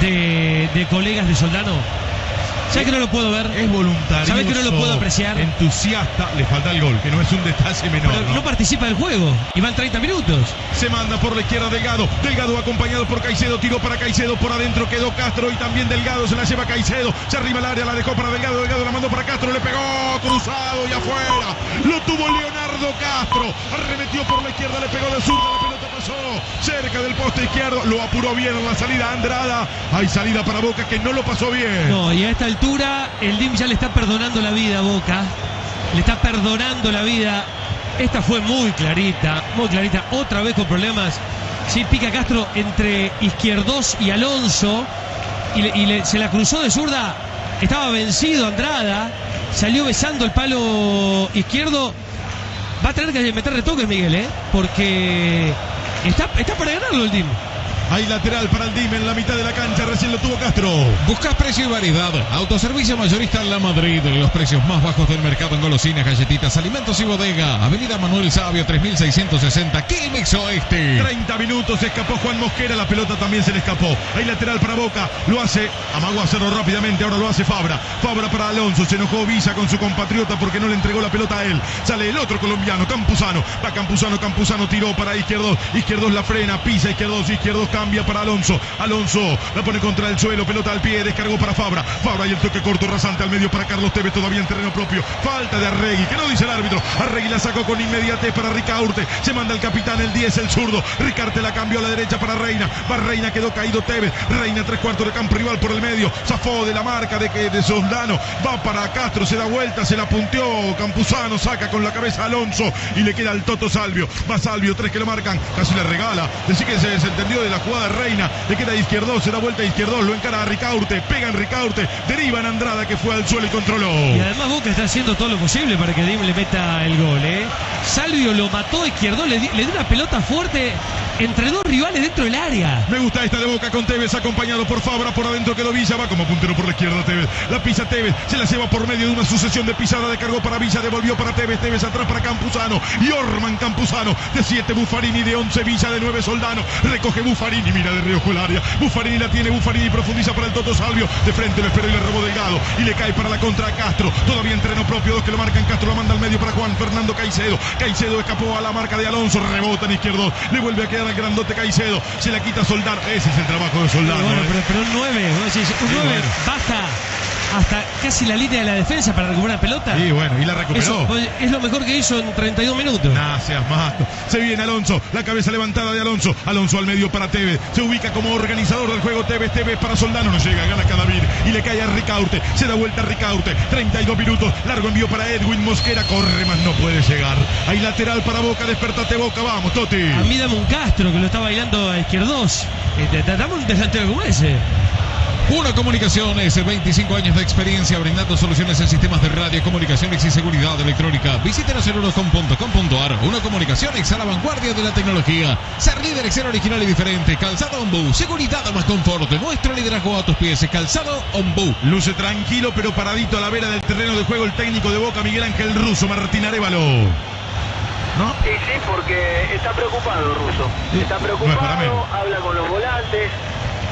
de, de colegas de Soldano, ya que no lo puedo ver. Es voluntario. ¿Sabés que no lo puedo apreciar? Entusiasta, le falta el gol, que no es un detalle menor. Pero ¿no? no participa del juego y van 30 minutos. Se manda por la izquierda Delgado. Delgado acompañado por Caicedo. Tiró para Caicedo. Por adentro quedó Castro. Y también Delgado se la lleva Caicedo. Se arriba el área. La dejó para Delgado. Delgado la mandó para Castro. Le pegó cruzado y afuera. Lo tuvo Leonardo Castro. Arremetió por la izquierda. Le pegó de zurda. La pasó cerca del poste izquierdo. Lo apuró bien en la salida Andrada. Hay salida para Boca que no lo pasó bien. No, y a esta altura el DIM ya le está perdonando la vida a Boca. Le está perdonando la vida. Esta fue muy clarita, muy clarita. Otra vez con problemas. Sí, pica Castro entre Izquierdos y Alonso. Y, se la cruzó de zurda. Estaba vencido Andrada. Salió besando el palo izquierdo. Va a tener que meter retoques, Miguel, ¿eh? Porque está, está para ganarlo el DIM. Hay lateral para el Dime en la mitad de la cancha. Recién lo tuvo Castro. Buscas precio y variedad. Autoservicio mayorista en La Madrid. Los precios más bajos del mercado en golosinas, galletitas, alimentos y bodega. Avenida Manuel Sabio 3660. Quilmex Oeste. 30 minutos, se escapó Juan Mosquera, la pelota también se le escapó. Hay lateral para Boca, lo hace, amagó a hacerlo rápidamente, ahora lo hace Fabra. Fabra para Alonso, se enojó Villa con su compatriota porque no le entregó la pelota a él. Sale el otro colombiano, Campuzano. Va Campuzano, Campuzano tiró para Izquierdos. Izquierdos la frena, pisa Izquierdos, Izquierdos cambia para Alonso. Alonso la pone contra el suelo, pelota al pie, descargó para Fabra. Fabra y el toque corto rasante al medio para Carlos Tevez, todavía en terreno propio. Falta de Arregui, que no dice el árbitro. Arregui la sacó con inmediatez para Ricaurte. Se manda el capitán, el 10, el zurdo. Ricarte la cambió a la derecha para Reina. Va Reina, quedó caído Tevez. Reina, tres cuartos de campo rival por el medio. Zafó de la marca de, de Soldano. Va para Castro, se da vuelta, se la punteó. Campuzano saca con la cabeza a Alonso y le queda al Toto Salvio. Va Salvio, tres que lo marcan. Casi le regala. Decir que se desentendió de la jugada de Reina. Le queda izquierdo, se da vuelta izquierdo. Lo encara a Ricaurte. Pega en Ricaurte. Deriva en Andrada que fue al suelo y controló. Y además Boca está haciendo todo lo posible para que Dim le meta el gol, ¿eh? Salvio lo mató a izquierdo, le, le dio una pelota fuerte entre dos rivales dentro del área. Me gusta esta de Boca con Tevez, acompañado por Fabra, por adentro quedó Villa, va como puntero por la izquierda Tevez. La pisa Tevez, se la lleva por medio de una sucesión de pisada, descargó para Villa, devolvió para Tevez, Tevez atrás para Campuzano. Y Orman Campuzano, de 7 Buffarini, de 11 Villa, de 9 Soldano. Recoge Buffarini, mira de Río el área. Buffarini la tiene, Buffarini profundiza para el Toto Salvio. De frente lo esperó y le robó Delgado. Y le cae para la contra a Castro. Todavía entreno propio, dos que lo marcan. Castro lo manda al medio para Juan Fernando Caicedo. Caicedo escapó a la marca de Alonso, rebota en izquierdo. Le vuelve a quedar grandote Caicedo. Se la quita Soldano. Ese es el trabajo de Soldano. bueno, ¿eh? pero, pero un 9, vos decís, un Sí, 9 bueno. baja hasta casi la línea de la defensa para recuperar la pelota. Y bueno, y la recuperó. Eso es lo mejor que hizo en 32 minutos. Nah, seas mato. Se viene Alonso, la cabeza levantada de Alonso. Alonso al medio para Tevez. Se ubica como organizador del juego Tevez. Tevez para Soldano. No llega, gana Cadavid. Y le cae a Ricaurte. Se da vuelta a Ricaurte. 32 minutos. Largo envío para Edwin Mosquera. Corre más, no puede llegar. Hay lateral para Boca. Despertate Boca. Vamos, Toti. A mí dame un Castro que lo está bailando a izquierdos. Eh, Dame un delantero como ese. Uno Comunicaciones, 25 años de experiencia brindando soluciones en sistemas de radio, comunicaciones y seguridad electrónica. Visítenos en unocom.com.ar. Uno Comunicaciones a la vanguardia de la tecnología. Ser líder es ser original y diferente. Calzado Ombu, seguridad más confort. Nuestro liderazgo a tus pies. Calzado Ombu. Luce tranquilo, pero paradito a la vera del terreno de juego el técnico de Boca, Miguel Ángel Russo, Martín Arevalo. ¿No? Y sí, porque está preocupado Russo. Está preocupado, habla con los volantes,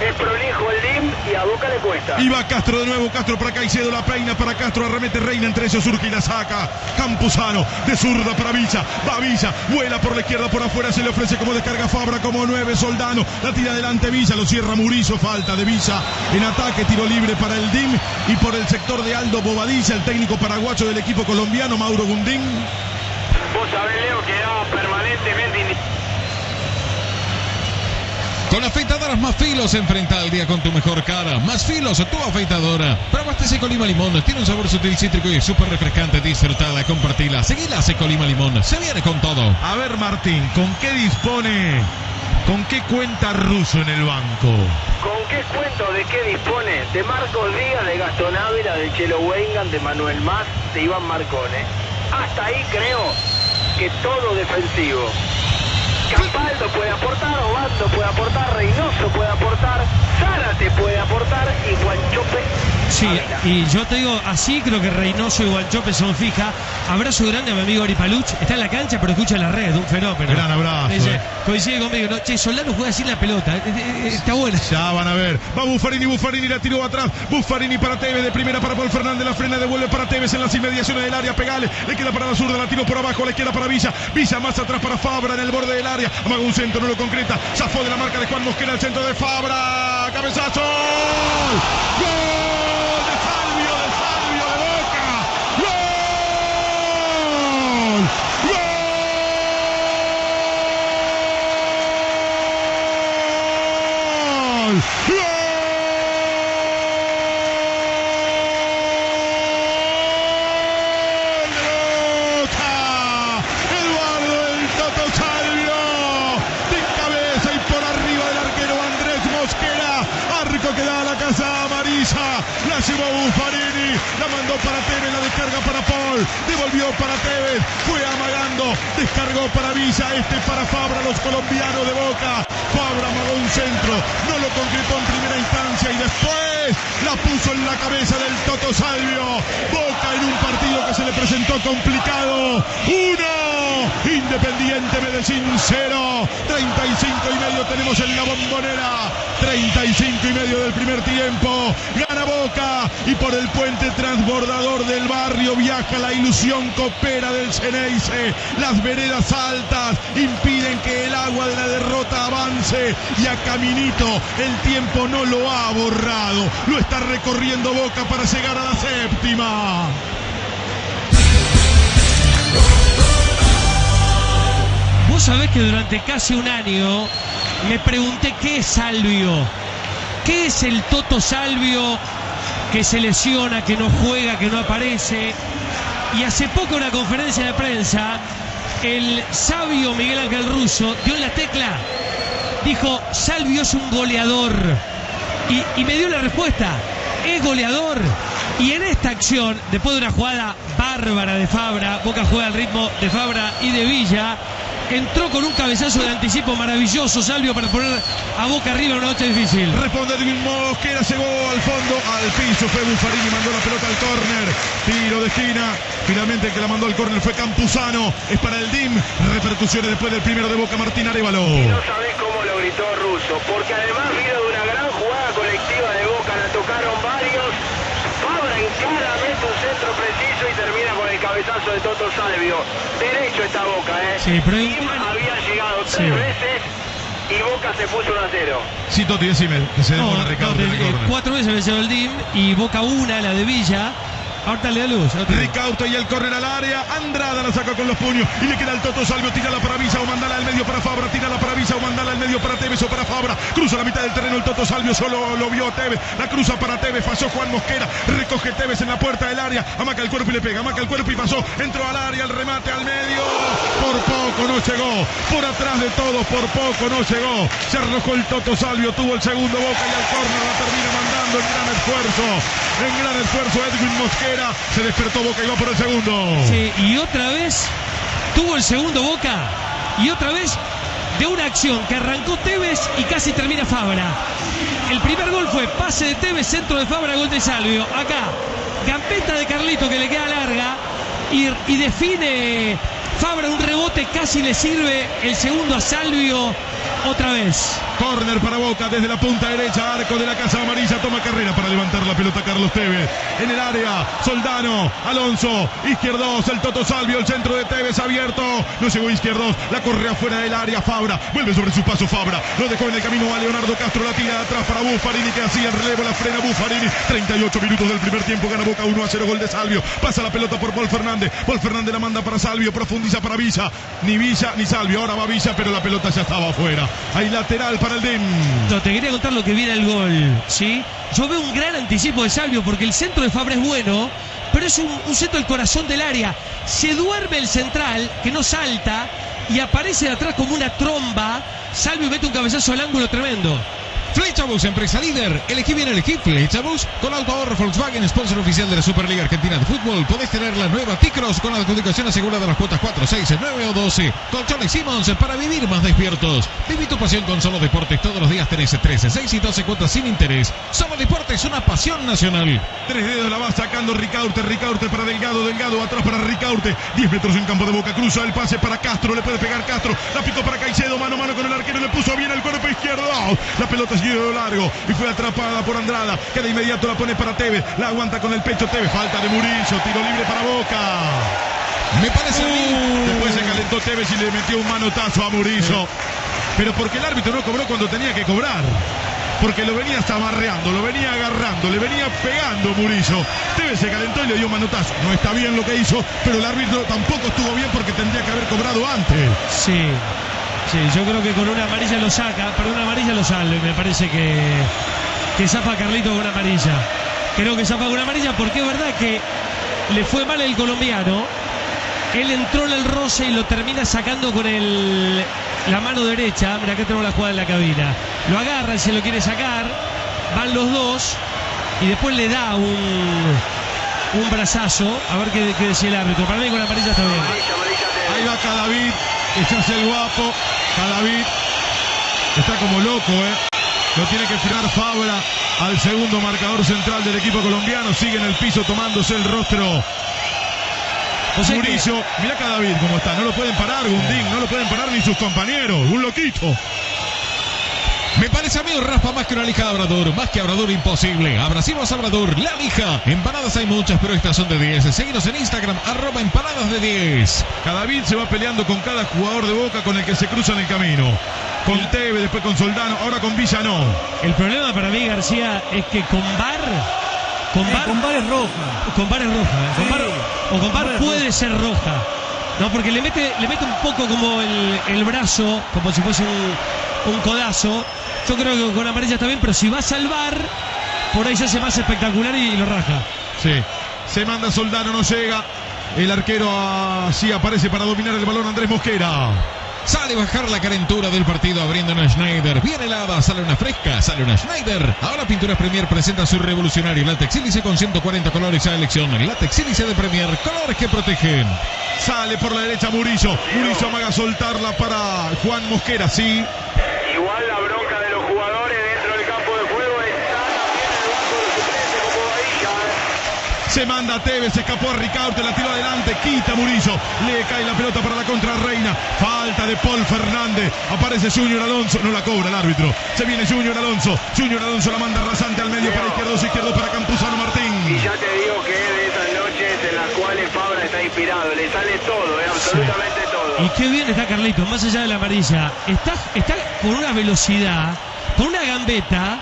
es prolijo el DIM y a Boca le cuesta. Y va Castro de nuevo, Castro para Caicedo, la peina para Castro, arremete Reina, entre ellos surge y la saca. Campuzano, de zurda para Villa, va Villa, vuela por la izquierda, por afuera, se le ofrece como descarga Fabra, como nueve, Soldano, la tira adelante Villa, lo cierra Murizo, falta de Villa en ataque, tiro libre para el DIM y por el sector de Aldo Bobadilla, el técnico paraguayo del equipo colombiano, Mauro Gundín. Vos sabés, Leo, que permanentemente Con afeitadoras más filos enfrenta el día con tu mejor cara. Más filos, tu afeitadora. Probaste Seco Lima Limón. Tiene un sabor sutil cítrico y es súper refrescante. Disfrutala, compartila. Seguila Seco Lima Limón. Se viene con todo. A ver Martín, ¿con qué dispone, con qué cuenta Russo en el banco? ¿Con qué cuento de qué dispone? De Marcos Díaz, de Gastón Ávila, de Chelo Wengan, de Manuel Más, de Iván Marcone. Hasta ahí creo que todo defensivo. Capaldo puede aportar, Obando puede aportar, Reynoso puede aportar, Zárate puede aportar y Guanchope. Sí, y yo te digo, así creo que Reynoso y Guanchope son fija. Abrazo grande a mi amigo Ari Paluch. Está en la cancha, pero escucha la red, un fenómeno. Gran abrazo, Dice, eh. coincide conmigo. No, che, Soldano juega sin la pelota. Eh, eh, eh, Está buena. Ya van a ver. Va Buffarini, Buffarini la tiró atrás. Buffarini para Tevez, de primera para Paul Fernández, la frena, devuelve para Tevez en las inmediaciones del área. Pegale, le queda para la zurda, la tiró por abajo, le queda para Villa. Villa más atrás para Fabra en el borde del área. Amaga un centro, no lo concreta. Zafó de la marca de Juan Mosquera, el centro de Fabra. Cabezazo. ¡Gol! De Salvio, de Salvio, de Boca. ¡Gol! ¡Gol! ¡Gol de Boca! Eduardo el Toto Salvio de cabeza y por arriba del arquero Andrés Mosquera arco que da a la casa amarilla la llevó Buffarini la mandó para Tevez la descarga para Paul devolvió para Tevez fue amagando para Villa este para Fabra los colombianos de Boca. Fabra amagó un centro no lo concretó en primera instancia y después la puso en la cabeza del Toto Salvio. Boca en un partido que se le presentó complicado. Uno Independiente Medellín 0 35 y medio tenemos en la bombonera 35 y medio del primer tiempo. Gana Boca y por el puente transbordador del barrio viaja la ilusión copera del Ceneice. Las veredas altas impiden que el agua de la derrota avance y a Caminito el tiempo no lo ha borrado. Lo está recorriendo Boca para llegar a la séptima. Vos sabés que durante casi un año me pregunté qué es Salvio. ¿Qué es el Toto Salvio que se lesiona, que no juega, que no aparece? Y hace poco en una conferencia de prensa, el sabio Miguel Ángel Russo dio la tecla. Dijo, Salvio es un goleador. Y, y me dio la respuesta, es goleador. Y en esta acción, después de una jugada bárbara de Fabra, Boca juega al ritmo de Fabra y de Villa, entró con un cabezazo de anticipo maravilloso Salvio para poner a Boca arriba una noche difícil. Responde Edwin Mosquera, llegó al fondo, al piso, fue Buffarini, mandó la pelota al córner, tiro de esquina, finalmente el que la mandó al córner fue Campuzano, es para el DIM, repercusiones después del primero de Boca, Martín Arevalo. No sabés cómo lo gritó Russo, porque además vino de una gran jugada colectiva de Boca, la tocaron varios. Fabra encara, mete un centro preciso y termina con el cabezazo de Toto Salvio. Derecho esta Boca, ¿eh? Sí, pero- Tim había llegado tres Sí. veces y Boca se puso 1 a 0. Sí, Toti, decime que se demora No, Ricardo no, en el eh, cuatro veces venció el DIM y Boca una, la de Villa. Ahorita le da luz. Ricauto y el córner al área. Andrada la saca con los puños. Y le queda el Toto Salvio. Tira la para Villa o mandala al medio para Fabra. Tira la para Villa o mandala al medio para Tevez o para Fabra. Cruza la mitad del terreno el Toto Salvio. Solo lo vio Tevez. La cruza para Tevez. Falló Juan Mosquera. Recoge Tevez en la puerta del área. Amaca el cuerpo y le pega. Amaca el cuerpo y pasó. Entró al área. El remate al medio. Por poco no llegó. Por atrás de todos. Por poco no llegó. Se arrojó el Toto Salvio. Tuvo el segundo boca y al córner la termina mandando en gran esfuerzo. En gran esfuerzo Edwin Mosquera. Se despertó Boca y va por el segundo. Sí, y otra vez tuvo el segundo Boca. Y otra vez de una acción que arrancó Tevez y casi termina Fabra. El primer gol fue pase de Tevez, centro de Fabra, gol de Salvio. Acá, gambeta de Carlito que le queda larga y, y define Fabra un rebote, casi le sirve el segundo a Salvio otra vez. Corner para Boca desde la punta derecha, arco de la Casa Amarilla, toma carrera para levantar la pelota Carlos Tevez. En el área, Soldano, Alonso, izquierdos, el Toto Salvio, el centro de Tevez abierto, no llegó izquierdos, la corre afuera del área, Fabra, vuelve sobre su paso Fabra, lo dejó en el camino a Leonardo Castro, la tira atrás para Buffarini que hacía el relevo, la frena Buffarini, 38 minutos del primer tiempo, gana Boca 1 a 0, gol de Salvio, pasa la pelota por Paul Fernández, Paul Fernández la manda para Salvio, profundiza para Villa, ni Villa ni Salvio, ahora va Villa, pero la pelota ya estaba afuera, hay lateral para No, te quería contar lo que viene el gol, ¿sí? Yo veo un gran anticipo de Salvio porque el centro de Fabra es bueno, pero es un, centro del corazón del área. Se duerme el central, que no salta, y aparece de atrás como una tromba. Salvio mete un cabezazo al ángulo tremendo. Flechabus, empresa líder. Elegí bien elegí Flechabus. Con auto ahorro Volkswagen, sponsor oficial de la Superliga Argentina de Fútbol. Podés tener la nueva T-Cross con adjudicación asegurada de las cuotas 4, 6, 9 o 12. Colchones Simmons para vivir más despiertos. Viví tu pasión con Solo Deportes. Todos los días tenés 13, 6 y 12 cuotas sin interés. Solo Deportes, una pasión nacional. Tres dedos la va sacando Ricaurte, Ricaurte para Delgado, Delgado atrás para Ricaurte. 10 metros en campo de Boca, cruza el pase para Castro, le puede pegar Castro. La picó para Caicedo, mano a mano con el arquero, le puso bien el cuerpo izquierdo. La pelota siguió largo y fue atrapada por Andrada, que de inmediato la pone para Tevez. La aguanta con el pecho Tevez, falta de Murillo, tiro libre para Boca. Me parece a mí. Después se calentó Tevez y le metió un manotazo a Murillo. Pero porque el árbitro no cobró cuando tenía que cobrar. Porque lo venía zamarreando, lo venía agarrando, le venía pegando Murillo. Tevez se calentó y le dio un manotazo. No está bien lo que hizo, pero el árbitro tampoco estuvo bien porque tendría que haber cobrado antes. Sí, sí, yo creo que con una amarilla lo saca, pero una amarilla lo sale. Me parece que, que zafa a Carlito con una amarilla. Creo que zafa con una amarilla porque es verdad que le fue mal el colombiano. Él entró en el roce y lo termina sacando con el, la mano derecha. Mira, acá tenemos la jugada en la cabina. Lo agarra y se lo quiere sacar. Van los dos y después le da un, un brazazo. A ver qué, qué decía el árbitro. Para mí con la amarilla está bien. Ahí va Cadavid, que se hace el guapo. Cadavid está como loco, ¿eh? Lo tiene que frenar Fabra al segundo marcador central del equipo colombiano. Sigue en el piso tomándose el rostro. Que- Murillo, mira Cadavid cómo está. No lo pueden parar, Gundín. No lo pueden parar ni sus compañeros. Un loquito. Me parece a mí un raspa más que una lija de Abrador, más que Abrador imposible. Abracimos Abrador, la lija. Empanadas hay muchas, pero estas son de 10. Seguinos en Instagram, arroba empanadas de 10. Cadavid se va peleando con cada jugador de Boca con el que se cruza en el camino. Con Teve, después con Soldano, ahora con Villa no. El problema para mí, García, es que con Bar. Con Eh, Bar, con Bar es roja. con VAR es roja. ¿eh? Con. VAR- o con es puede ser roja. No, porque le mete, le mete un poco como el, el brazo, como si fuese un, un codazo. Yo creo que con amarilla está bien, pero si va a salvar, por ahí se hace más espectacular y, lo raja. Sí. Se manda Soldano, no llega. El arquero así aparece para dominar el balón Andrés Mosquera. Sale a bajar la calentura del partido abriendo una Schneider. Viene helada, sale una fresca, sale una Schneider. Ahora Pinturas Premier presenta su revolucionario látex sílice con 140 colores a elección. El látex sílice de Premier, colores que protegen. Sale por la derecha Murillo. Murillo amaga a soltarla para Juan Mosquera, sí. Igual la bronca de los jugadores dentro del campo de juego está también en el banco de suplentes como Bahía. Se manda a Tevez, escapó a Ricaurte, la tiró adelante, quita Murillo. Le cae la pelota para la contra Reina. Falta de Paul Fernández. Aparece Junior Alonso. No la cobra el árbitro. Se viene Junior Alonso. Junior Alonso la manda rasante al medio para izquierdo, izquierdo para Campuzano Martín. Y ya te digo que es de esas noches en las cuales Fabra está inspirado, le sale todo, eh, absolutamente todo. Y qué bien está Carlitos, más allá de la amarilla. Está, está con una velocidad, con una gambeta.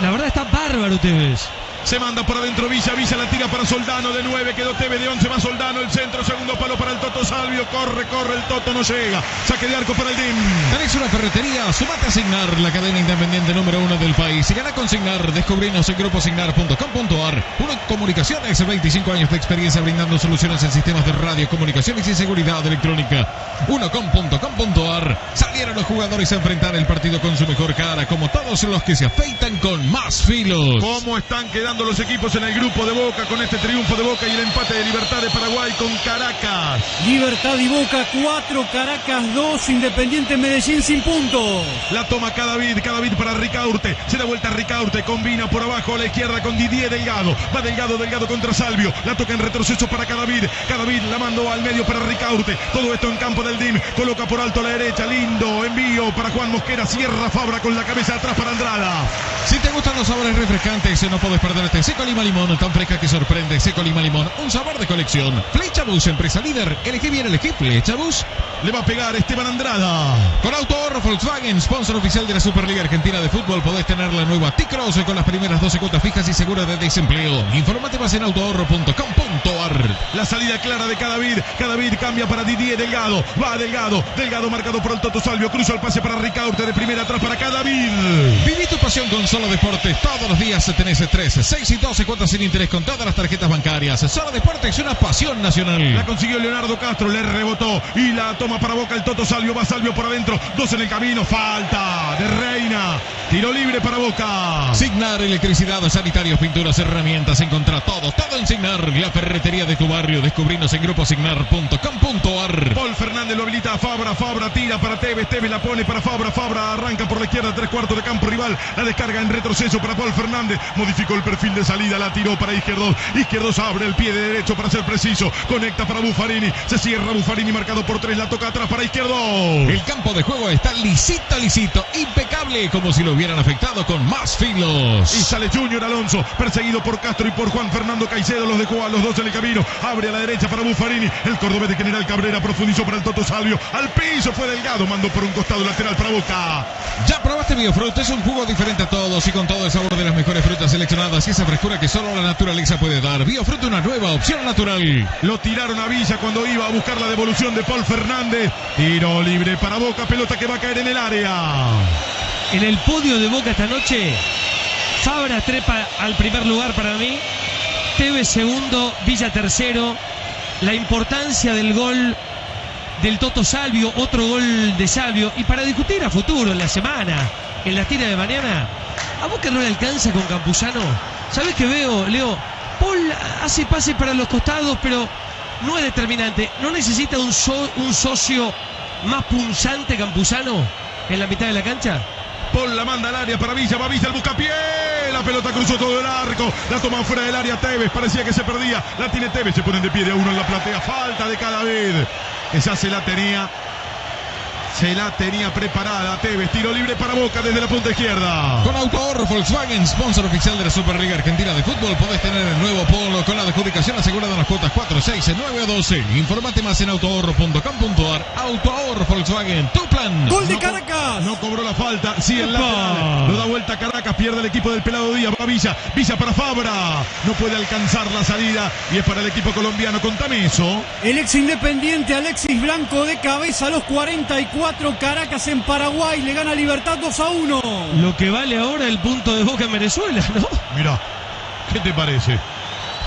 La verdad está bárbaro Tevez. Se manda por adentro Villa, Villa la tira para Soldano de 9, quedó TV de 11 más Soldano, el centro, segundo palo para el Toto Salvio, corre, corre, el Toto no llega, saque de arco para el DIM. Tenés una ferretería, sumate a Signar, la cadena independiente número uno del país. Y gana con Signar, descubrinos en gruposignar.com.ar. Uno comunicaciones, 25 años de experiencia brindando soluciones en sistemas de radio, comunicaciones y seguridad electrónica. Unocom.com.ar. Salieron los jugadores a enfrentar el partido con su mejor cara, como todos los que se afeitan con más filos. ¿Cómo están quedando los equipos en el grupo de Boca con este triunfo de Boca y el empate de Libertad de Paraguay con Caracas? Libertad y Boca 4, Caracas 2, Independiente Medellín sin puntos. La toma Cadavid, Cadavid para Ricaurte. Se da vuelta Ricaurte, combina por abajo a la izquierda con Didier Delgado. Va Delgado, Delgado contra Salvio. La toca en retroceso para Cadavid. Cadavid la mandó al medio para Ricaurte. Todo esto en campo del DIM. Coloca por alto a la derecha. Lindo envío para Juan Mosquera. Cierra Fabra con la cabeza atrás para Andrada. Si te gustan los sabores refrescantes, no puedes perderte Seco Lima Limón, tan fresca que sorprende. Seco Lima Limón, un sabor de colección. Flecha Bus, empresa líder. Elegí bien, elegí Flecha Bus. Le va a pegar Esteban Andrada. Con Auto Ahorro Volkswagen, sponsor oficial de la Superliga Argentina de Fútbol, podés tener la nueva T-Cross con las primeras 12 cuotas fijas y seguras de desempleo. Informate más en autoahorro.com.ar. La salida clara de Cadavid. Cadavid cambia para Didier Delgado. Va Delgado. Delgado marcado por el Toto Salvio. Cruza el pase para Ricaurte de primera atrás para Cadavid. Viví tu pasión con Solo Deportes. Todos los días tenés 13, 6 y 12 cuotas sin interés con todas las tarjetas bancarias. Solo Deportes es una pasión nacional. La consiguió Leonardo Castro. Le rebotó. Y la toma para Boca el Toto Salvio. Va Salvio por adentro. Dos en el camino. Falta de Reina. Tiro libre para Boca. Signar electricidad, sanitarios, pinturas, herramientas. Encontrá todo, todo en Signar. La ferretería de tu barrio. Descubrinos en gruposignar.com.ar. Paul Fernández lo habilita a Fabra. Fabra tira para Tevez. Tevez la pone para Fabra. Fabra arranca por la izquierda. Tres cuartos de campo rival. La descarga en retroceso para Paul Fernández. Modificó el perfil de salida. La tiró para Izquierdos. Izquierdos abre el pie de derecho para ser preciso. Conecta para Buffarini. Se cierra Buffarini marcado por tres. La toca atrás para Izquierdo. El campo de juego está lisito, lisito. Impecable. Como si lo hubieran afectado con más filos. Y sale Junior Alonso, perseguido por Castro y por Juan Fernando Caicedo. Los dejó a los dos en el camino. Abre a la derecha para Buffarini. El cordobés de General Cabrera profundizó para el Toto Salvio. Al piso fue Delgado. Mandó por un costado lateral para Boca. Ya probaste Biofruit. Es un jugo diferente a todos y con todo el sabor de las mejores frutas seleccionadas esa frescura que solo la naturaleza puede dar. Biofruit, una nueva opción natural. Lo tiraron a Villa cuando iba a buscar la devolución de Paul Fernández. Tiro libre para Boca. Pelota que va a caer en el área. En el podio de Boca esta noche, Fabra trepa al primer lugar para mí, Tevez segundo, Villa tercero. La importancia del gol del Toto Salvio, otro gol de Salvio. Y para discutir a futuro, en la semana, en la tira de mañana, ¿a Boca no le alcanza con Campuzano? ¿Sabes qué veo, Leo? Paul hace pase para los costados, pero no es determinante. ¿No necesita un, un socio más punzante Campuzano en la mitad de la cancha? Paul la manda al área para Villa, va Villa el buscapié. La pelota cruzó todo el arco. La toma fuera del área Tevez. Parecía que se perdía. La tiene Tevez. Se ponen de pie de a uno en la platea. Falta de cada vez. Esa se la tenía. Se la tenía preparada Tevez. Tiro libre para Boca desde la punta izquierda. Con Auto Ahorro Volkswagen, sponsor oficial de la Superliga Argentina de Fútbol, podés tener el nuevo Polo con la adjudicación asegurada en las cuotas 4, 6, 9 o 12. Informate más en autoahorro.com.ar. Auto Ahorro Volkswagen, tu plan. Gol de No Caracas. No cobró la falta. Sí, el lateral. Lo da vuelta Caracas. Pierde el equipo del pelado Díaz. Va Villa. Villa para Fabra. No puede alcanzar la salida. Y es para el equipo colombiano. Contame eso. El ex independiente Alexis Blanco de cabeza a los 44. Caracas en Paraguay le gana Libertad 2 a 1. Lo que vale ahora el punto de Boca en Venezuela, ¿no? Mira. ¿Qué te parece?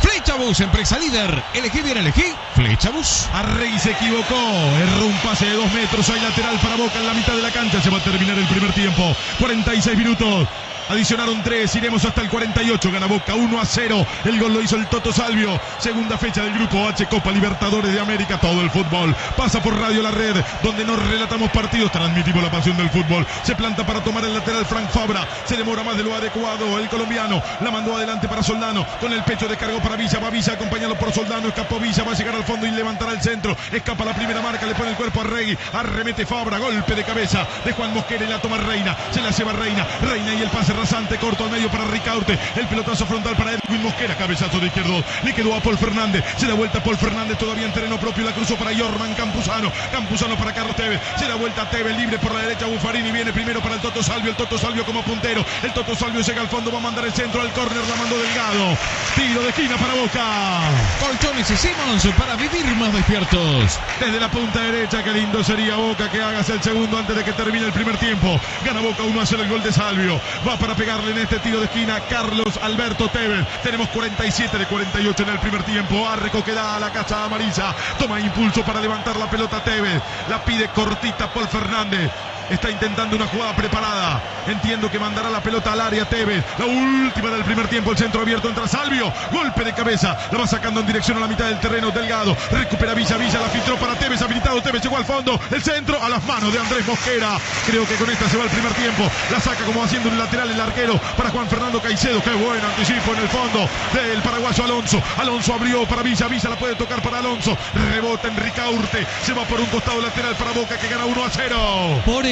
Flecha Bus, empresa líder. Elegí bien, elegí. Flecha Bus. Arrey se equivocó. Erró un pase de dos metros. Hay lateral para Boca en la mitad de la cancha. Se va a terminar el primer tiempo. 46 minutos. Adicionaron 3, iremos hasta el 48. Gana Boca 1 a 0. El gol lo hizo el Toto Salvio. Segunda fecha del grupo H, Copa Libertadores de América. Todo el fútbol pasa por Radio La Red, donde nos relatamos partidos. Transmitimos la pasión del fútbol. Se planta para tomar el lateral Frank Fabra. Se demora más de lo adecuado. El colombiano la mandó adelante para Soldano. Con el pecho descargó para Villa. Va Villa acompañado por Soldano. Escapó Villa. Va a llegar al fondo y levantará el centro. Escapa la primera marca. Le pone el cuerpo a Rey. Arremete Fabra. Golpe de cabeza de Juan Mosquera y la toma Reina. Se la lleva Reina. Reina y el pase pase rasante, corto al medio para Ricaurte. El pelotazo frontal para Edwin Mosquera. Cabezazo de izquierdo. Le quedó a Paul Fernández. Se da vuelta Paul Fernández todavía en terreno propio. La cruzó para Jorman Campuzano. Campuzano para Carlos Tevez. Se da vuelta Tevez libre por la derecha. Buffarini viene primero para el Toto Salvio. El Toto Salvio como puntero. El Toto Salvio llega al fondo. Va a mandar el centro al córner. La mandó Delgado. Tiro de esquina para Boca. Colchones y Simons para vivir más despiertos. Desde la punta derecha, qué lindo sería Boca que hagas el segundo antes de que termine el primer tiempo. Gana Boca 1 a 0 el gol de Salvio. Va para pegarle en este tiro de esquina Carlos Alberto Tevez. Tenemos 47 de 48 en el primer tiempo. Arreco que da a la cacha amarilla. Toma impulso para levantar la pelota Tevez. La pide cortita Paul Fernández. Está intentando una jugada preparada. Entiendo que mandará la pelota al área Tevez. La última del primer tiempo. El centro abierto entra Salvio. Golpe de cabeza. La va sacando en dirección a la mitad del terreno. Delgado. Recupera Villa. Villa la filtró para Tevez. Habilitado Tevez. Llegó al fondo. El centro a las manos de Andrés Mosquera. Creo que con esta se va el primer tiempo. La saca como haciendo un lateral el arquero para Juan Fernando Caicedo. Qué buen anticipo en el fondo del paraguayo Alonso. Alonso abrió para Villa. Villa la puede tocar para Alonso. Rebota Enrique Urte. Se va por un costado lateral para Boca que gana 1 a 0. Por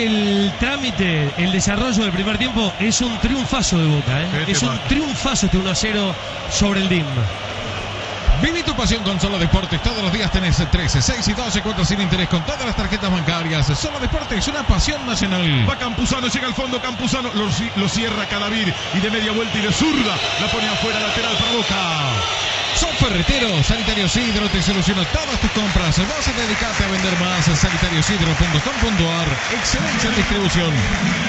trámite, el desarrollo del primer tiempo es un triunfazo de Boca. ¿eh? Es un triunfazo este 1 a 0 sobre el DIM. Viví tu pasión con Solo Deportes. Todos los días tenés 13, 6 y 12 cuotas sin interés con todas las tarjetas bancarias. Solo Deportes, una pasión nacional. Va Campuzano, llega al fondo Campuzano, lo, lo cierra Cadavid y de media vuelta y de zurda la pone afuera lateral para Boca. Son ferreteros, Sanitario Sidro te soluciona todas tus compras. Vas a dedicarte a vender más. Sanitariosidro.com.ar. Excelencia en distribución.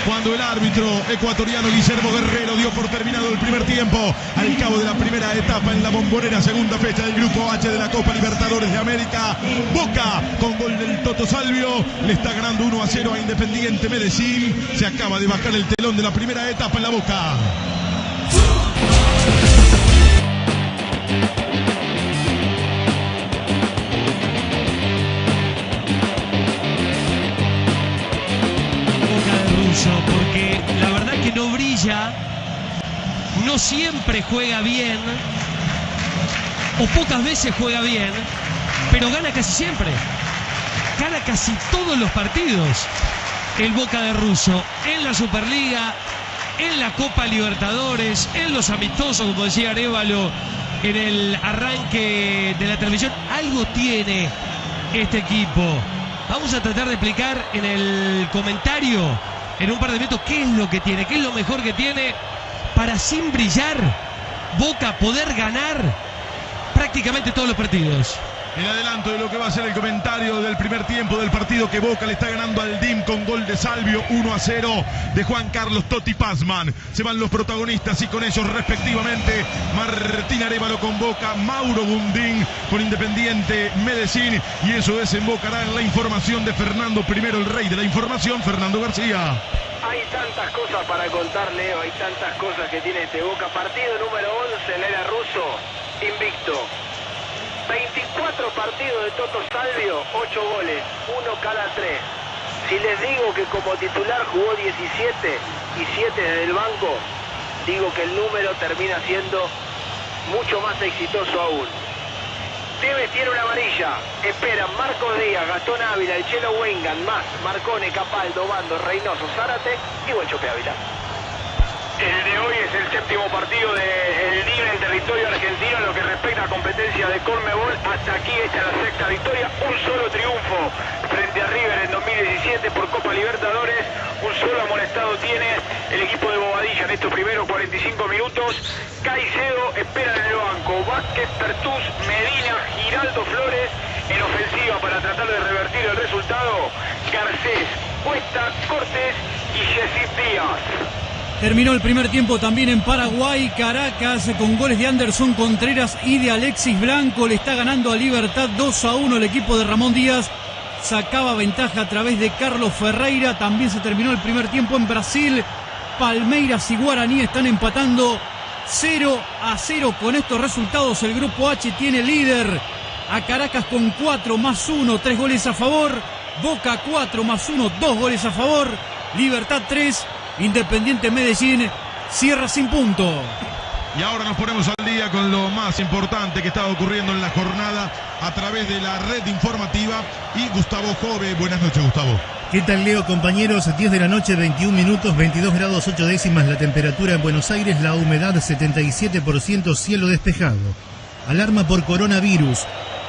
Cuando el árbitro ecuatoriano Guillermo Guerrero dio por terminado el primer tiempo, al cabo de la primera etapa en la bombonera, segunda fecha del Grupo H de la Copa Libertadores de América, Boca con gol del Toto Salvio le está ganando 1 a 0 a Independiente Medellín. Se acaba de bajar el telón de la primera etapa en la. Boca no siempre juega bien, o pocas veces juega bien, pero gana casi siempre. Gana casi todos los partidos el Boca de Russo, en la Superliga, en la Copa Libertadores, en los amistosos, como decía Arevalo, en el arranque de la transmisión. Algo tiene este equipo. Vamos a tratar de explicar en el comentario, en un par de minutos, qué es lo que tiene, qué es lo mejor que tiene para sin brillar Boca poder ganar prácticamente todos los partidos. El adelanto de lo que va a ser el comentario del primer tiempo del partido que Boca le está ganando al DIM con gol de Salvio 1 a 0 de Juan Carlos Totti Pazman. Se van los protagonistas y con ellos respectivamente Martín Arevalo con Boca, Mauro Bundín con Independiente Medellín y eso desembocará en la información de Fernando primero el rey de la información, Fernando García. Hay tantas cosas para contar, Leo, hay tantas cosas que tiene este Boca. Partido número 11 en era ruso, invicto. 24 partidos de Toto Salvio, 8 goles, uno cada 3. Si les digo que como titular jugó 17 y 7 desde el banco, digo que el número termina siendo mucho más exitoso aún. Tevez tiene una amarilla. Esperan Marcos Díaz, Gastón Ávila, el Chelo Wengan, más Marcone, Capaldo, Bando, Reynoso, Zárate y Guanchope Ávila. El de hoy es el séptimo partido del día en el territorio argentino en lo que respecta a competencia de Conmebol. Hasta aquí está la sexta victoria, un solo triunfo frente a River en 2017 por Copa Libertadores. Un solo amonestado tiene el equipo de Bobadilla en estos primeros 45 minutos. Caicedo espera en el banco. Vázquez, Pertús, Medina, Giraldo Flores en ofensiva para tratar de revertir el resultado. Garcés, Cuesta, Cortés y Jesús Díaz. Terminó el primer tiempo también en Paraguay, Caracas, con goles de Anderson Contreras y de Alexis Blanco. Le está ganando a Libertad 2 a 1 el equipo de Ramón Díaz. Sacaba ventaja a través de Carlos Ferreira. También se terminó el primer tiempo en Brasil. Palmeiras y Guaraní están empatando 0 a 0 con estos resultados. El grupo H tiene líder a Caracas con 4 más 1, 3 goles a favor. Boca 4 más 1, 2 goles a favor. Libertad 3. Independiente Medellín cierra sin punto. Y ahora nos ponemos al día con lo más importante que estaba ocurriendo en la jornada a través de la red informativa y Gustavo Jove. Buenas noches, Gustavo. ¿Qué tal Leo compañeros? 10 de la noche, 21 minutos, 22 grados 8 décimas la temperatura en Buenos Aires, la humedad 77%, cielo despejado. Alarma por coronavirus.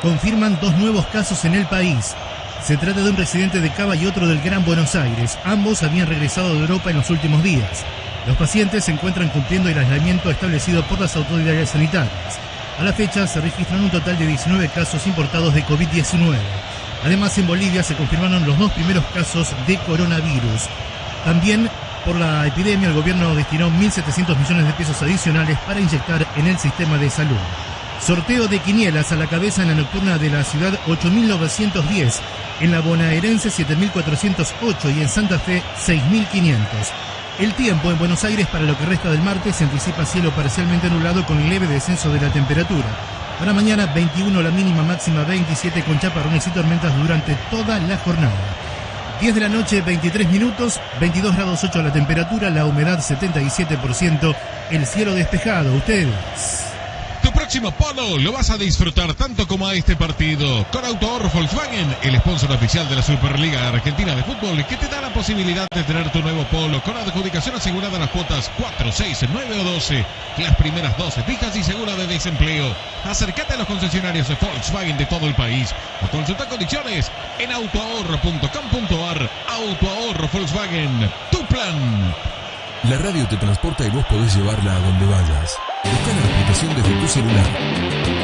Confirman dos nuevos casos en el país. Se trata de un residente de Cava y otro del Gran Buenos Aires. Ambos habían regresado de Europa en los últimos días. Los pacientes se encuentran cumpliendo el aislamiento establecido por las autoridades sanitarias. A la fecha se registran un total de 19 casos importados de COVID-19. Además, en Bolivia se confirmaron los dos primeros casos de coronavirus. También por la epidemia, el gobierno destinó 1.700 millones de pesos adicionales para inyectar en el sistema de salud. Sorteo de quinielas a la cabeza en la nocturna de la ciudad 8.910, en la bonaerense 7.408 y en Santa Fe 6.500. El tiempo en Buenos Aires para lo que resta del martes se anticipa cielo parcialmente nublado con leve descenso de la temperatura. Para mañana 21 la mínima máxima 27 con chaparrones y tormentas durante toda la jornada. 10 de la noche 23 minutos, 22 grados 8 la temperatura, la humedad 77%, el cielo despejado. Ustedes próximo polo lo vas a disfrutar tanto como a este partido con Autohorro Volkswagen, el sponsor oficial de la Superliga Argentina de Fútbol, que te da la posibilidad de tener tu nuevo polo con adjudicación asegurada las cuotas 4, 6, 9 o 12, las primeras 12 fijas y segura de desempleo. Acércate a los concesionarios de Volkswagen de todo el país o consulta condiciones en autoahorro.com.ar. Autoahorro Volkswagen, tu plan. La radio te transporta y vos podés llevarla a donde vayas. Busca la aplicación desde tu celular.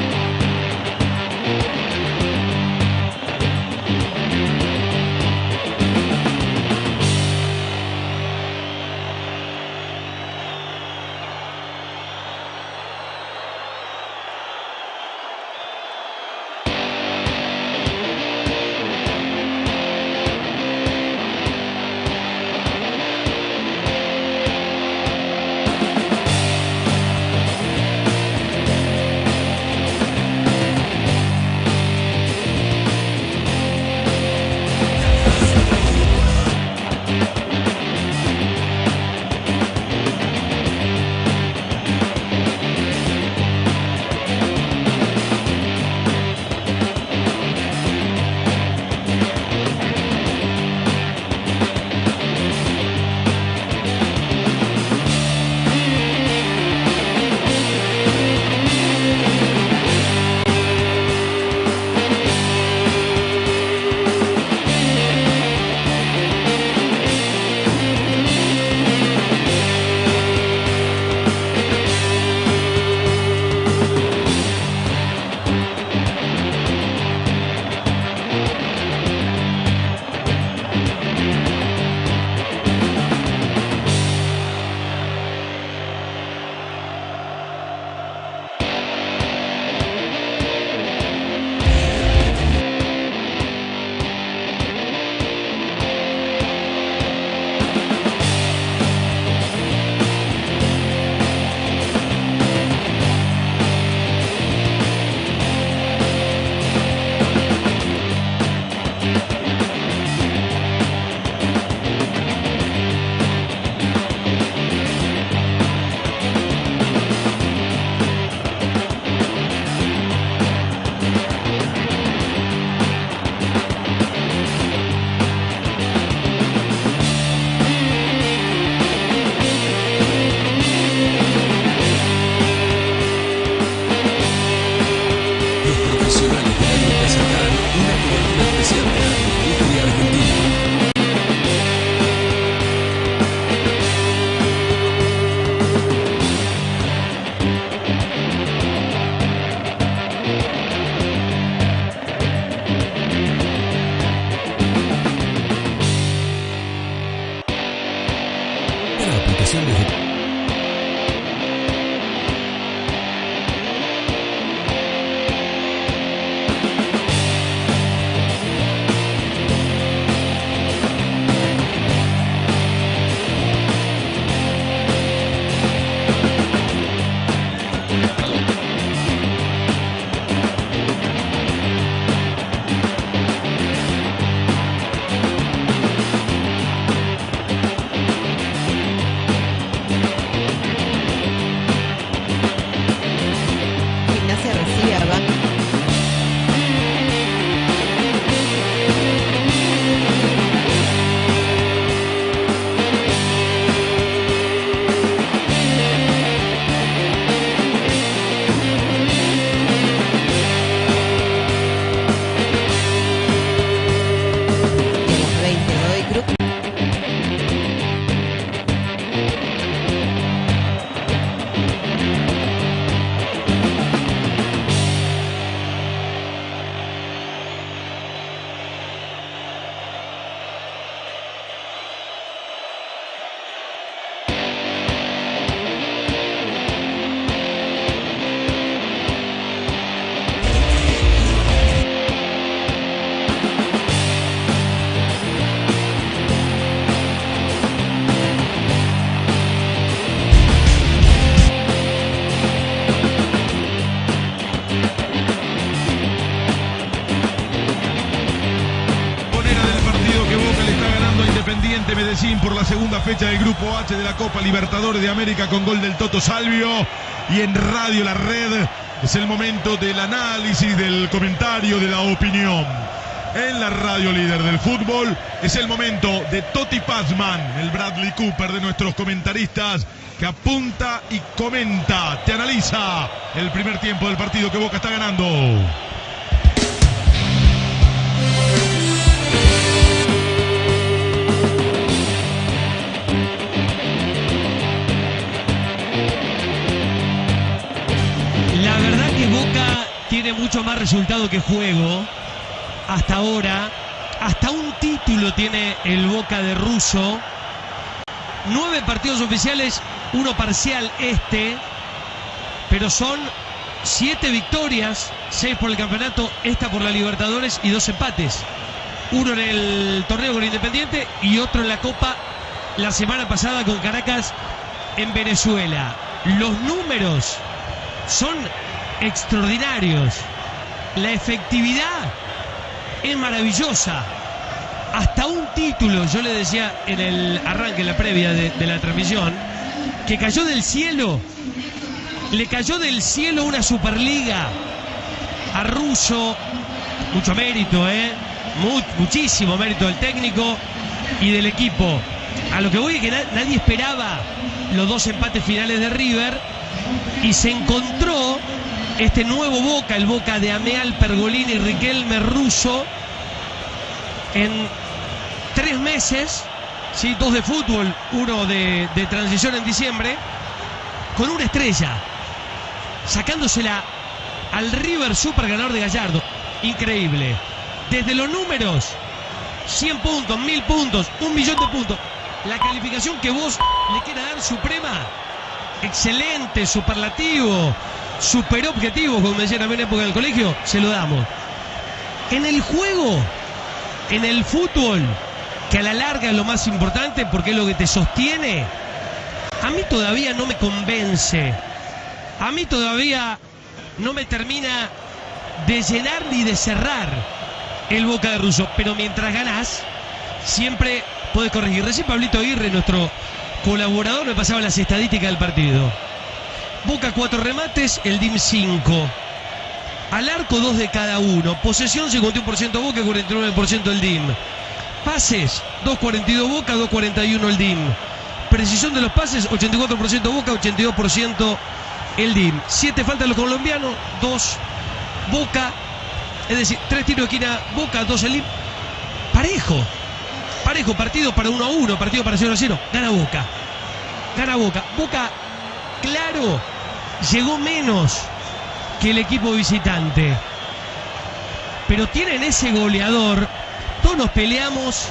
Fecha del Grupo H de la Copa Libertadores de América con gol del Toto Salvio. Y en Radio La Red es el momento del análisis, del comentario, de la opinión. En la radio líder del fútbol es el momento de Toti Pazman, el Bradley Cooper de nuestros comentaristas, que apunta y comenta, te analiza el primer tiempo del partido que Boca está ganando. Mucho más resultado que juego. Hasta ahora, hasta un título tiene el Boca de Russo. Nueve partidos oficiales, uno parcial este, pero son siete victorias, seis por el campeonato, esta por la Libertadores y dos empates. Uno en el torneo con Independiente y otro en la Copa la semana pasada con Caracas en Venezuela. Los números son extraordinarios. La efectividad es maravillosa. Hasta un título, yo le decía en el arranque, en la previa de, la transmisión, que cayó del cielo. Le cayó del cielo una Superliga a Russo. Mucho mérito, ¿eh? Mu- muchísimo mérito del técnico y del equipo. A lo que voy es que na- nadie esperaba los dos empates finales de River y se encontró este nuevo Boca, el Boca de Ameal, Pergolini, Riquelme, Russo, en tres meses, ¿sí? dos de fútbol, uno de, de transición en diciembre, con una estrella, sacándosela al River Super ganador de Gallardo. Increíble. Desde los números, 100 puntos, 1000 puntos, un millón de puntos. La calificación que vos le quieras dar suprema, excelente, superlativo, super objetivo, como me decían a mí en época del colegio, se lo damos. En el juego, en el fútbol, que a la larga es lo más importante porque es lo que te sostiene, a mí todavía no me convence. A mí todavía no me termina de llenar ni de cerrar el Boca de Russo. Pero mientras ganás, siempre puedes corregir. Recién Pablito Aguirre, nuestro colaborador, me pasaba las estadísticas del partido. Boca cuatro remates, el DIM 5. Al arco dos de cada uno. Posesión 51% Boca, 49% el DIM. Pases 2.42 Boca, 2.41 el DIM. Precisión de los pases 84% Boca, 82% el DIM. Siete faltas los colombianos, dos Boca. Es decir, tres tiros de esquina Boca, dos el DIM. Parejo. Parejo, partido para 1 a 1, partido para 0 a 0. Gana Boca. Gana Boca. Boca, claro, llegó menos que el equipo visitante. Pero tienen ese goleador. Todos nos peleamos.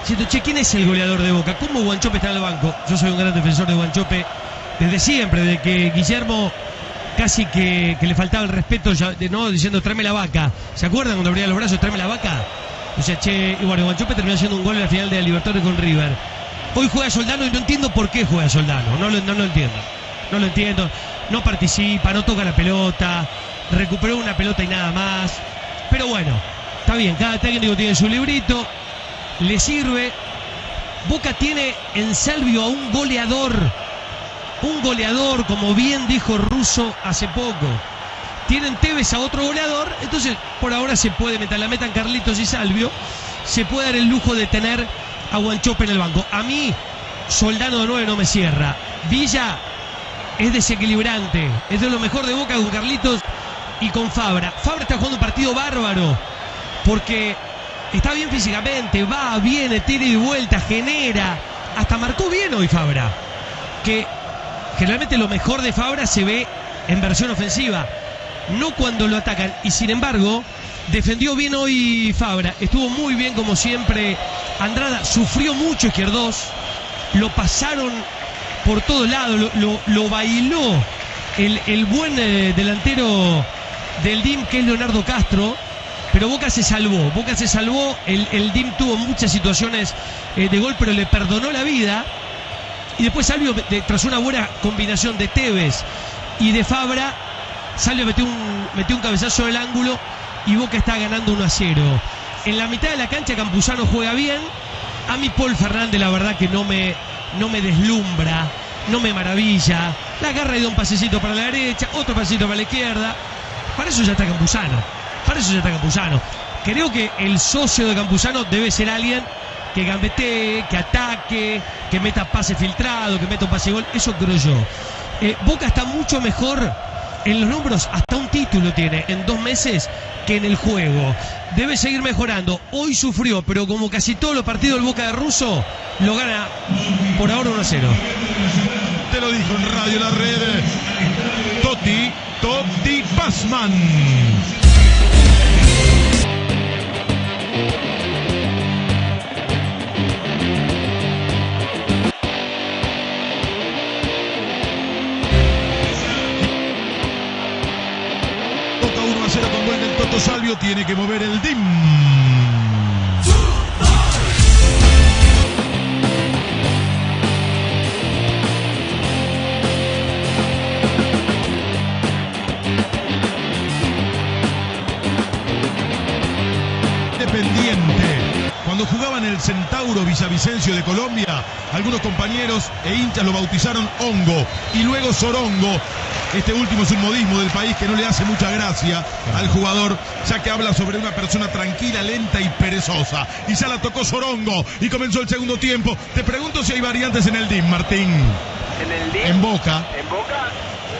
Diciendo, che, ¿quién es el goleador de Boca? ¿Cómo Guanchope está en el banco? Yo soy un gran defensor de Guanchope desde siempre, desde que Guillermo casi que, le faltaba el respeto, de, ¿no? Diciendo, tráeme la vaca. ¿Se acuerdan cuando abría los brazos, tráeme la vaca? O sea, che, y bueno, Guanchope terminó haciendo un gol en la final de la Libertadores con River. Hoy juega Soldano y no entiendo por qué juega Soldano. No no lo entiendo. No lo entiendo. No participa, no toca la pelota. Recuperó una pelota y nada más. Pero bueno, está bien. Cada técnico tiene su librito. Le sirve. Boca tiene en Salvio a un goleador. Un goleador, como bien dijo Russo hace poco. Tienen Tevez a otro goleador. Entonces, por ahora se puede, mientras la metan Carlitos y Salvio, se puede dar el lujo de tener a Guanchope en el banco. A mí, Soldano de 9 no me cierra. Villa es desequilibrante. Es de lo mejor de Boca con Carlitos y con Fabra. Fabra está jugando un partido bárbaro. Porque está bien físicamente, va, viene, tira y vuelta, genera. Hasta marcó bien hoy Fabra. Que generalmente lo mejor de Fabra se ve en versión ofensiva. No cuando lo atacan. Y sin embargo, defendió bien hoy Fabra. Estuvo muy bien como siempre. Andrada sufrió mucho izquierdos. Lo pasaron por todos lados. Lo, bailó el, el buen eh, delantero del DIM que es Leonardo Castro. Pero Boca se salvó. Boca se salvó. El, el DIM tuvo muchas situaciones eh, de gol, pero le perdonó la vida. Y después Salvio, de- tras una buena combinación de Tevez y de Fabra, Salvio metió un, metió un cabezazo del ángulo y Boca está ganando 1 a 0. En la mitad de la cancha Campuzano juega bien A mí Paul Fernández la verdad que no me, no me deslumbra, no me maravilla. La agarra y da un pasecito para la derecha, otro pasecito para la izquierda. Para eso ya está Campuzano. Para eso ya está Campuzano. Creo que el socio de Campuzano debe ser alguien que gambetee, que ataque, que meta pase filtrado, que meta un pase gol. Eso creo yo. Eh, Boca está mucho mejor en los números, hasta un título tiene en dos meses que en el juego. Debe seguir mejorando. Hoy sufrió, pero como casi todos los partidos del Boca de Russo, lo gana por ahora 1 a 0. Te lo dijo en Radio La Red. Totti, Totti Passman. Tiene que mover el DIM. Independiente. Cuando jugaba en el Centauro Villavicencio de Colombia, algunos compañeros e hinchas lo bautizaron Hongo y luego Sorongo. Este último es un modismo del país que no le hace mucha gracia al jugador, ya que habla sobre una persona tranquila, lenta y perezosa. Y ya la tocó Sorongo y comenzó el segundo tiempo. Te pregunto si hay variantes en el DIM, Martín. En el día. En Boca. En Boca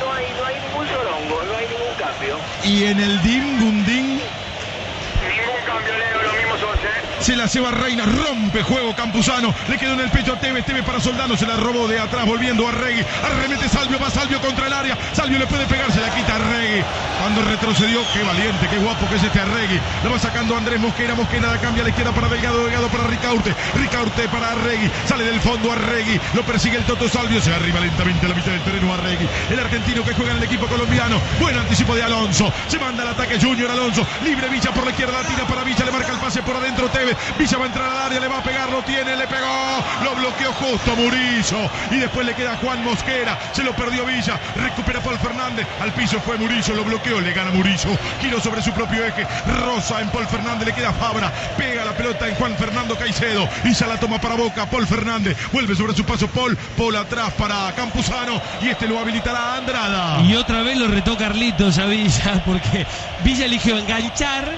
no hay, no hay ningún sorongo, no hay ningún cambio. Y en el DIM, Gundín. Ningún cambio, Leo, lo mismo son, ¿eh? Se la lleva Reina, rompe juego Campuzano, le quedó en el pecho a Tevez, Tevez para Soldano, se la robó de atrás, volviendo a Regui, arremete Salvio, va Salvio contra el área, Salvio le puede pegar, se la quita a Regui, cuando retrocedió, qué valiente, qué guapo que es este Arregui, lo va sacando Andrés Mosquera, Mosquera la cambia a la izquierda para Delgado, Delgado para Ricaurte, Ricaurte para Arregui, sale del fondo Arregui, lo persigue el Toto Salvio, se arriba lentamente a la mitad del terreno Arregui, el argentino que juega en el equipo colombiano, buen anticipo de Alonso, se manda al ataque Junior Alonso, libre Villa por la izquierda, tira para Villa, le marca el pase por adentro Tevez, Villa va a entrar al área, le va a pegar, lo tiene, le pegó, lo bloqueó justo Murillo. Y después le queda Juan Mosquera, se lo perdió Villa, recupera Paul Fernández, al piso fue Murillo, lo bloqueó, le gana Murillo, giro sobre su propio eje, Rosa en Paul Fernández, le queda Fabra, pega la pelota en Juan Fernando Caicedo. Y ya la toma para Boca, Paul Fernández, vuelve sobre su paso Paul, Paul atrás para Campuzano. Y este lo habilitará Andrada. Y otra vez lo retó Carlitos a Villa, porque Villa eligió enganchar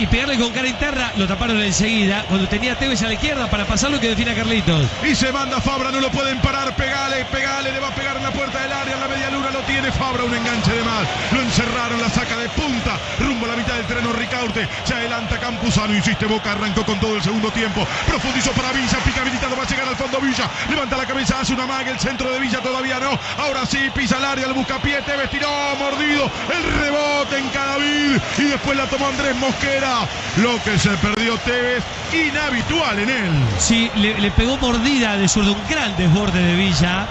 y pegarle con cara interna. Lo taparon enseguida, cuando tenía Tevez a la izquierda para pasarlo que define a Carlitos. Y se manda Fabra, no lo pueden parar. Pegale, pegale, le va a pegar en la puerta del área. En la media luna lo tiene Fabra, un enganche de más. Lo encerraron, la saca de punta. Rumbo a la mitad del terreno Ricaurte. Se adelanta Campuzano, insiste Boca, arrancó con todo el segundo tiempo. Profundizó para Villa, pica habilitado, va a llegar al fondo Villa. Levanta la cabeza, hace una maga. El centro de Villa todavía no. Ahora sí, pisa el área, el buscapié. Tevez tiró, mordido. El rebote en Cadavid. Y después la tomó Andrés Mosquera. Lo que se perdió Tevez, inhabitual en él. Sí, le, pegó mordida de zurdo, un gran desborde de Villa.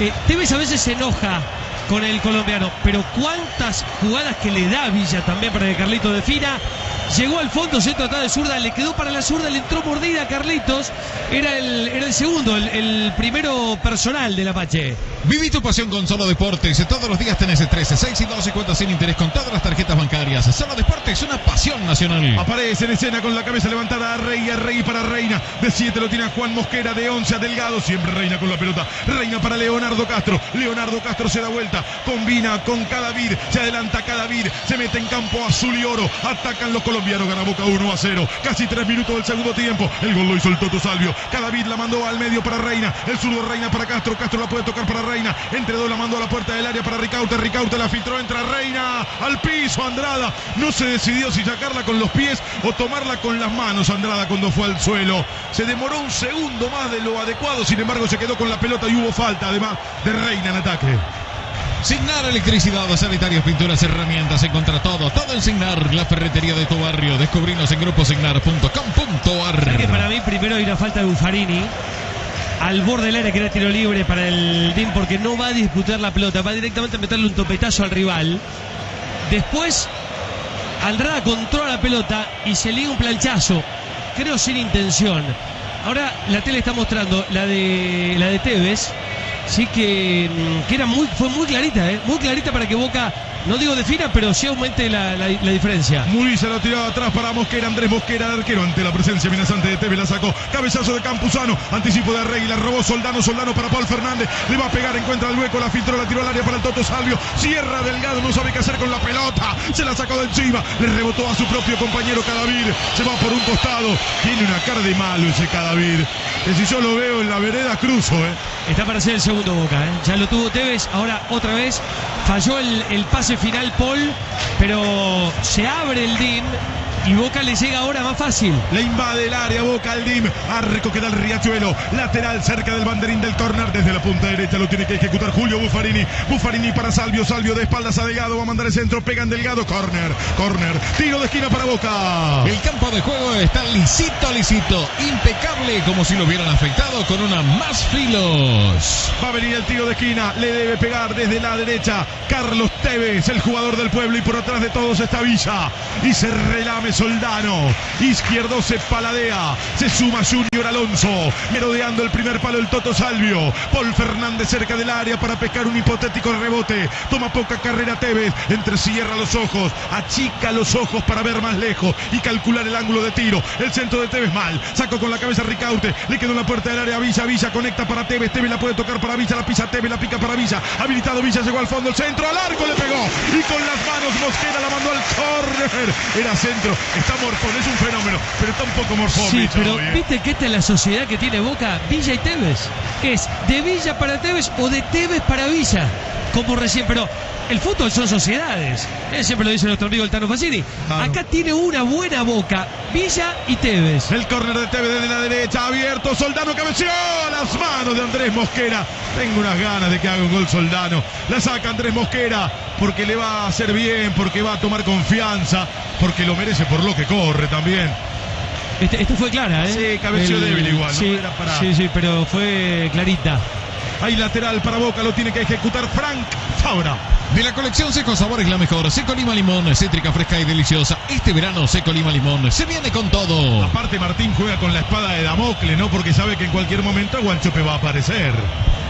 Eh, Tevez a veces se enoja con el colombiano, pero cuántas jugadas que le da Villa también para que Carlitos defina. Llegó al fondo, centro atrás de zurda, le quedó para la zurda, le entró mordida a Carlitos. Era el, era el segundo, el, el primero personal del Apache. Viví tu pasión con Solo Deportes. Todos los días tenés 13, 6 y 12 cuentas sin interés con todas las tarjetas bancarias. Solo Deportes, una pasión nacional. Aparece en escena con la cabeza levantada a Rey, a Rey para Reina. De 7 lo tiene a Juan Mosquera, de 11 a Delgado. Siempre Reina con la pelota. Reina para Leonardo Castro. Leonardo Castro se da vuelta. Combina con Cadavid. Se adelanta Cadavid. Se mete en campo azul y oro. Atacan los colombianos. Gana Boca 1 a 0. Casi 3 minutos del segundo tiempo. El gol lo hizo el Toto Salvio. Cadavid la mandó al medio para Reina. El zurdo Reina para Castro. Castro la puede tocar para Reina. Entre dos la mandó a la puerta del área para Ricaute. Ricaute la filtró. Entra Reina al piso. Andrada no se decidió si sacarla con los pies o tomarla con las manos. Andrada cuando fue al suelo. Se demoró un segundo más de lo adecuado. Sin embargo, se quedó con la pelota y hubo falta además de Reina en ataque. Signar electricidad, sanitarios, pinturas, herramientas, encontra todo, todo en Signar, la ferretería de tu barrio. Descubrinos en gruposignar.com.ar. Para mí primero hay una falta de Buffarini al borde del área que era tiro libre para el DIM porque no va a disputar la pelota, va directamente a meterle un topetazo al rival. Después Andrada controla la pelota y se liga un planchazo, creo sin intención. Ahora la tele está mostrando la de la de Tevez, sí que, mm, que era muy, fue muy clarita, ¿eh? muy clarita para que Boca no digo defina, pero sí aumente la, la- la diferencia. Muriza lo tiraba atrás para Mosquera. Andrés Mosquera, el arquero, ante la presencia amenazante de Tevez, la sacó. Cabezazo de Campuzano. Anticipo de Arregui, la robó Soldano. Soldano para Paul Fernández. Le va a pegar, encuentra el hueco, la filtró, la tiró al área para el Toto Salvio. Cierra Delgado, no sabe qué hacer con la pelota. Se la sacó de encima. Le rebotó a su propio compañero Cadavir. Se va por un costado. Tiene una cara de malo ese Cadavir. Que si yo lo veo en la vereda, cruzo, ¿eh? Está para hacer el segundo Boca, ¿eh? ya lo tuvo Tevez, ahora otra vez falló el, el pase final Paul, pero se abre el DIN y Boca le llega ahora más fácil. Le invade el área Boca al Dim. Arco que da el Riachuelo. Lateral cerca del banderín del córner. Desde la punta derecha lo tiene que ejecutar Julio Buffarini. Buffarini para Salvio. Salvio de espaldas a Delgado. Va a mandar el centro. Pegan Delgado. Córner. Córner. Tiro de esquina para Boca. El campo de juego está lisito, lisito, impecable, como si lo hubieran afectado con una más filos. Va a venir el tiro de esquina. Le debe pegar desde la derecha. Carlos Tevez, el jugador del pueblo. Y por atrás de todos está Villa. Y se relame Soldano. Izquierdo se paladea. Se suma Junior Alonso. Merodeando el primer palo el Toto Salvio. Paul Fernández cerca del área para pescar un hipotético rebote. Toma poca carrera Tevez. Entrecierra los ojos. Achica los ojos para ver más lejos y calcular el ángulo de tiro. El centro de Tevez mal. Sacó con la cabeza Ricaute. Le quedó en la puerta del área Villa. Villa conecta para Tevez. Tevez la puede tocar para Villa. La pisa Tevez. La pica para Villa. Habilitado Villa. Llegó al fondo. El centro. Al arco le pegó. Y con las manos Mosquera la mandó al Era centro. Está morfón. Es un fenómeno. Pero está un poco morfón. Sí, pero viste que esta es la sociedad que tiene Boca, Villa y Tevez. Que es de Villa para Tevez o de Tevez para Villa. Como recién, pero el fútbol son sociedades. Él siempre lo dice nuestro amigo el Tano Facini. Claro. Acá tiene una buena Boca, Villa y Tevez. El córner de Tevez desde la derecha, abierto, Soldano cabeceó a las manos de Andrés Mosquera. Tengo unas ganas de que haga un gol Soldano. La saca Andrés Mosquera porque le va a hacer bien, porque va a tomar confianza, porque lo merece por lo que corre también. Este, este fue clara, ¿eh? Sí, cabeció débil igual, ¿no? Sí, Era para- sí, sí, pero fue clarita. Hay lateral para Boca, lo tiene que ejecutar Frank Fabra. De la colección Seco Sabores la mejor. Seco Lima Limón, cítrica fresca y deliciosa. Este verano Seco Lima Limón se viene con todo. Aparte Martín juega con la espada de Damocles, ¿no? Porque sabe que en cualquier momento Guanchope va a aparecer.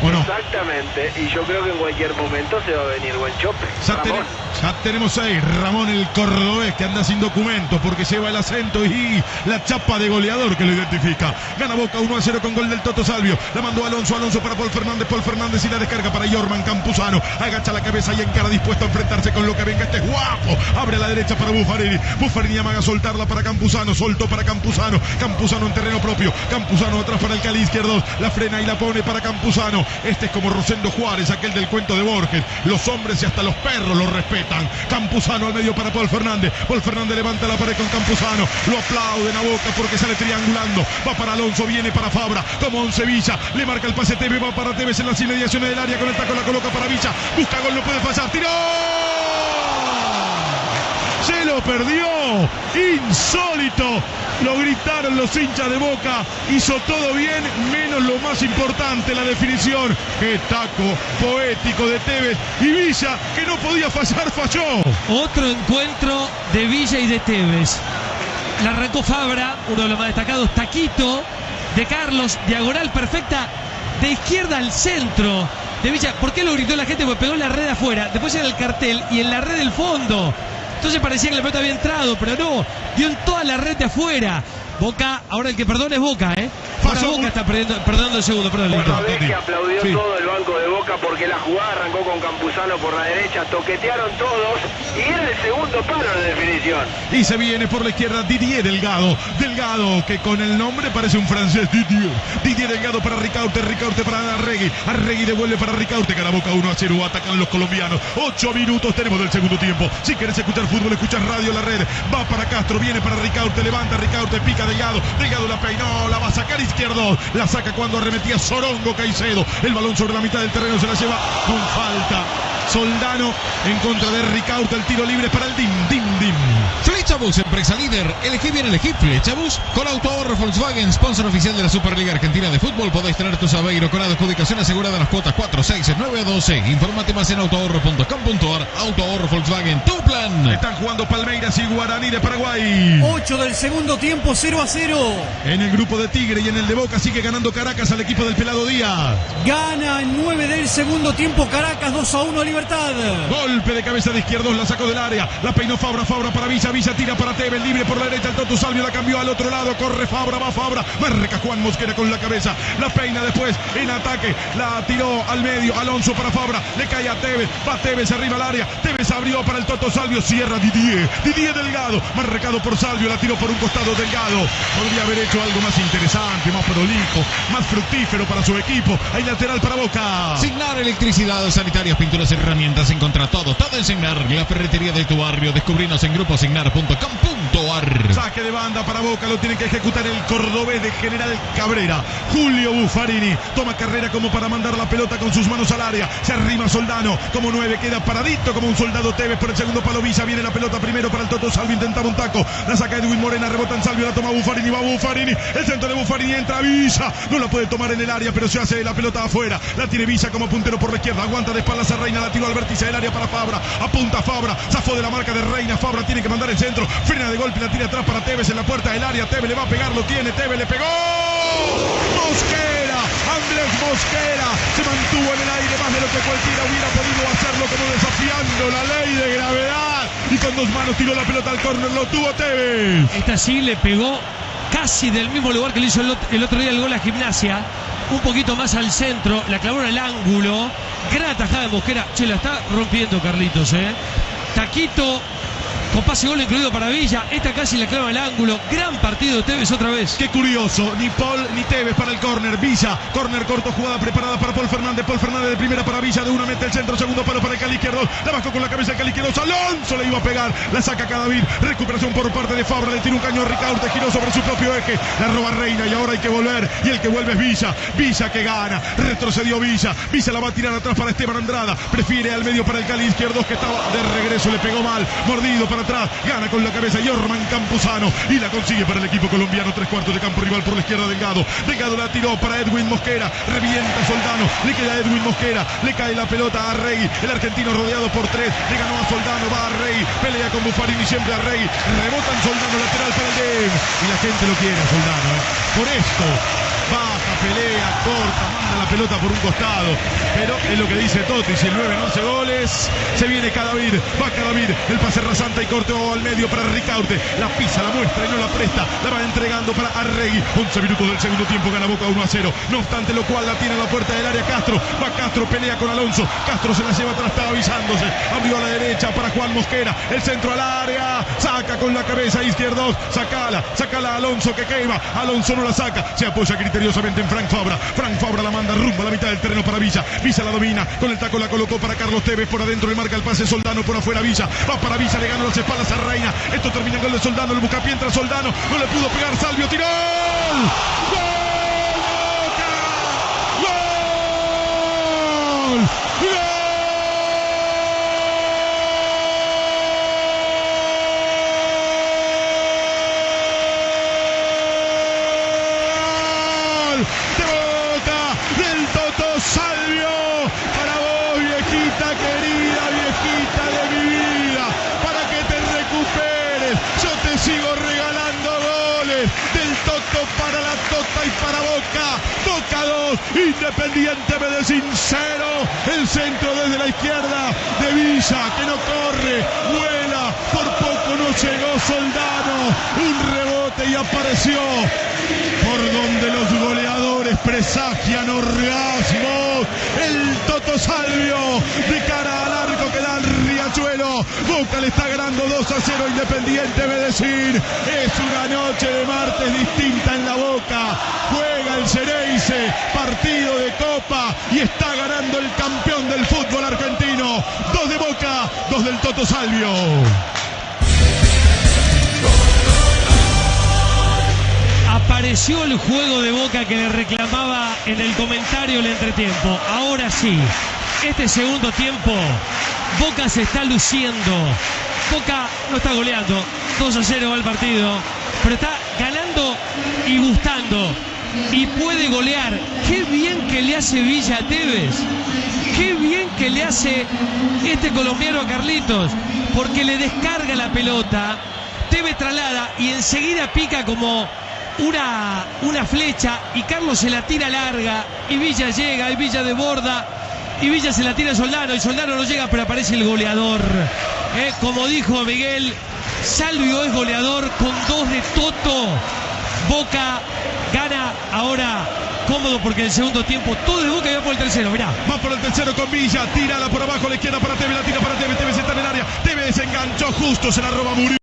¿O no? Exactamente, y yo creo que en cualquier momento se va a venir buen chope. Ya, Ramón. ten- ya tenemos ahí Ramón el cordobés que anda sin documentos porque lleva el acento y la chapa de goleador que lo identifica. Gana Boca 1 a 0 con gol del Toto Salvio. La mandó Alonso, Alonso para Paul Fernández, Paul Fernández y la descarga para Jorman Campuzano. Agacha la cabeza y encara dispuesto a enfrentarse con lo que venga. Este es guapo. Abre a la derecha para Buffarini. Buffarini amaga soltarla para Campuzano. Soltó para Campuzano. Campuzano en terreno propio. Campuzano atrás para el Cali izquierdo. La frena y la pone para Campuzano. Este es como Rosendo Juárez, aquel del cuento de Borges. Los hombres y hasta los perros lo respetan. Campuzano al medio para Paul Fernández. Paul Fernández levanta la pared con Campuzano. Lo aplauden a boca porque sale triangulando. Va para Alonso, viene para Fabra. Como Once Villa. Le marca el pase Tevez. Va para Tevez en las inmediaciones del área. Con el taco la coloca para Villa. Busca gol, no puede fallar. ¡Tiró! Se lo perdió. Insólito. Lo gritaron los hinchas de Boca. Hizo todo bien, menos lo más importante, la definición. Qué taco poético de Tevez. Y Villa, que no podía fallar, falló. Otro encuentro de Villa y de Tevez. La arrancó Fabra, uno de los más destacados, Taquito, de Carlos, diagonal perfecta, de izquierda al centro de. ¿Por qué lo gritó la gente? Porque pegó en la red afuera, después en el cartel y en la red del fondo. Entonces parecía que la pelota había entrado, pero no, dio en toda la red de afuera. Boca, ahora el que perdona es Boca, ¿eh? Ahora Pasó Boca un- está perdiendo, perdonando el segundo, perdón. Una vez que aplaudió Sí. todo el banco de Boca porque la jugada arrancó con Campuzano por la derecha, toquetearon todos y era el segundo palo de definición. Y se viene por la izquierda Didier Delgado. Delgado, que con el nombre parece un francés. Didier. Didier Delgado para Ricaurte. Ricaurte para Arregui. Arregui devuelve para Ricaurte. Gana Boca 1 a 0. Atacan los colombianos. 8 minutos tenemos del segundo tiempo. Si querés escuchar fútbol, escuchas radio la red. Va para Castro. Viene para Ricaurte. Levanta Ricaurte. Pica Delgado. Delgado la peinó. La va a sacar izquierdo. La saca cuando arremetía Sorongo Caicedo. El balón sobre la mitad del terreno se la lleva con falta. Soldano en contra de Ricaurte. El tiro libre para el Dim. Dim Dim. Flechabus, empresa líder. Elegí bien, elegí Flechabus. Con Auto Ahorro Volkswagen, sponsor oficial de la Superliga Argentina de Fútbol, podéis tener tu Sabeiro con adjudicación asegurada en las cuotas 4, 6, 9 a 12. Infórmate más en autoahorro.com.ar. Auto Ahorro Volkswagen, tu plan. Están jugando Palmeiras y Guaraní de Paraguay. 8 del segundo tiempo, 0 a 0. En el grupo de Tigre y en el de Boca sigue ganando Caracas al equipo del Pelado Díaz. Gana en 9 del segundo tiempo Caracas 2 a 1 a Libertad. Golpe de cabeza de izquierdos, la sacó del área. La peinó Fabra, Fabra para Villa, Villa tira para Tevez, libre por la derecha. El Toto Salvio la cambió al otro lado. Corre Fabra, va Fabra. Marca Juan Mosquera con la cabeza. La peina después en ataque. La tiró al medio. Alonso para Fabra. Le cae a Tevez. Va Tevez arriba al área. Tevez abrió para el Toto Salvio. Cierra Didier. Didier Delgado. Marcado por Salvio. La tiró por un costado Delgado. Podría haber hecho algo más interesante, más prolijo, más fructífero para su equipo. Hay lateral para Boca. Signar electricidad, sanitarias, pinturas, herramientas, encontra todo, todo en Signar, la ferretería de tu barrio. Descubrinos en gruposignar.com.ar. Saque de banda para Boca, lo tiene que ejecutar el cordobés de General Cabrera. Julio Buffarini toma carrera como para mandar la pelota con sus manos al área. Se arrima Soldano como nueve, queda paradito como un soldado Tevez por el segundo palo Villa. Viene la pelota primero para el Toto Salvi, intentaba un taco. La saca Edwin Morena, rebota en Salvio, la toma Buffarini, va Buffarini. El centro de Buffarini entra Villa. No la puede tomar en el área, pero se hace la pelota afuera. La tiene Villa como puntero por la izquierda. Aguanta de espaldas a Reina, la tiró al vértice del área para Fabra. Apunta Fabra, zafó de la marca de Reina. Fabra tiene que mandar el centro. Frena de golpe, la tira atrás para Tevez en la puerta del área. Tevez le va a pegar, lo tiene. Tevez le pegó. Mosquera, Andrés Mosquera se mantuvo en el aire más de lo que cualquiera hubiera podido hacerlo, como desafiando la ley de gravedad. Y con dos manos tiró la pelota al córner, lo tuvo Tevez. Esta sí le pegó casi del mismo lugar que le hizo el, ot- el otro día el gol a Gimnasia. Un poquito más al centro, la clavó en el ángulo. Gran atajada de Mosquera. Che, la está rompiendo Carlitos, ¿eh? Taquito con pase gol incluido para Villa. Esta casi la clava el ángulo. Gran partido de Tevez otra vez. Qué curioso, ni Paul ni Tevez para el córner. Villa, córner corto, jugada preparada para Paul Fernández. Paul Fernández de primera para Villa, de una mete el centro, segundo palo para el Cali izquierdo. La bajó con la cabeza el Cali izquierdo. Alonso le iba a pegar, la saca Cadavid. Recuperación por parte de Fabra, le tira un caño a Ricaurte, giró sobre su propio eje. La roba Reina y ahora hay que volver. Y el que vuelve es Villa. Villa que gana, retrocedió Villa. Villa la va a tirar atrás para Esteban Andrada. Prefiere al medio para el Cali izquierdo que estaba de regreso, le pegó mal. Mordido para atrás, gana con la cabeza Yorman Campuzano y la consigue para el equipo colombiano. Tres cuartos de campo rival por la izquierda Delgado. Delgado la tiró para Edwin Mosquera. Revienta Soldano. Le queda Edwin Mosquera. Le cae la pelota a Rey. El argentino rodeado por tres. Le ganó a Soldano. Va a Rey. Pelea con Buffarini siempre a Rey. Rebota en Soldano lateral para el DEM. Y la gente lo quiere a Soldano. ¿eh? Por esto. Pelea, corta, manda la pelota por un costado. Pero es lo que dice Totti. Si el 9 no hace goles, se viene Cadavid. Va Cadavid. El pase rasante y corteo al medio para Ricaurte. La pisa, la muestra y no la presta. La va entregando para Arregui. 11 minutos del segundo tiempo. Gana Boca 1 a 0. No obstante, lo cual la tiene a la puerta del área Castro. Va Castro, pelea con Alonso. Castro se la lleva atrás, estaba avisándose. Abrió a la derecha para Juan Mosquera. El centro al área. Saca con la cabeza izquierdo. Sacala, sacala a Alonso que quema. Alonso no la saca. Se apoya criteriosamente en Frank Fabra. Frank Fabra la manda rumbo a la mitad del terreno para Villa. Villa la domina. Con el taco la colocó para Carlos Tevez. Por adentro le marca el pase Soldano. Por afuera Villa. Va para Villa. Le ganó las espaldas a Reina. Esto termina en gol de Soldano. El buscapié entra Soldano. No le pudo pegar. Salvio tiró. ¡Gol! ¡Gol! ¡Gol! De Boca, del Toto Salvio. Para vos, viejita querida, viejita de mi vida. Para que te recuperes. Yo te sigo regalando goles. Del Toto para la Tota y para Boca. Boca 2, Independiente Medellín 0. El centro desde la izquierda de Villa, que no corre, vuela. Por poco no llegó Soldano. Un rebote y apareció por donde los goleadores presagian orgasmos. El Toto Salvio de cara al arco que da Boca le está ganando 2 a 0 Independiente Medellín. Es una noche de martes distinta en la Boca. Juega el Cereice, partido de Copa y está ganando el campeón del fútbol argentino. Dos de Boca, dos del Toto Salvio. Apareció el juego de Boca que le reclamaba en el comentario el entretiempo. Ahora sí, este segundo tiempo, Boca se está luciendo. Boca no está goleando, 2 a 0 va el partido, pero está ganando y gustando. Y puede golear. Qué bien que le hace Villa a Tevez. Qué bien que le hace este colombiano a Carlitos. Porque le descarga la pelota. Tevez traslada y enseguida pica como una, una flecha y Carlos se la tira larga y Villa llega y Villa desborda y Villa se la tira a Soldano y Soldano no llega, pero aparece el goleador. Eh, como dijo Miguel, Salvio es goleador con dos de Toto. Boca gana ahora cómodo porque el segundo tiempo todo de Boca y va por el tercero, mirá. Va por el tercero con Villa, tírala por abajo la izquierda para Tevez, la tira para Tevez, Tevez está en el área, Tevez enganchó justo, se la roba Murillo.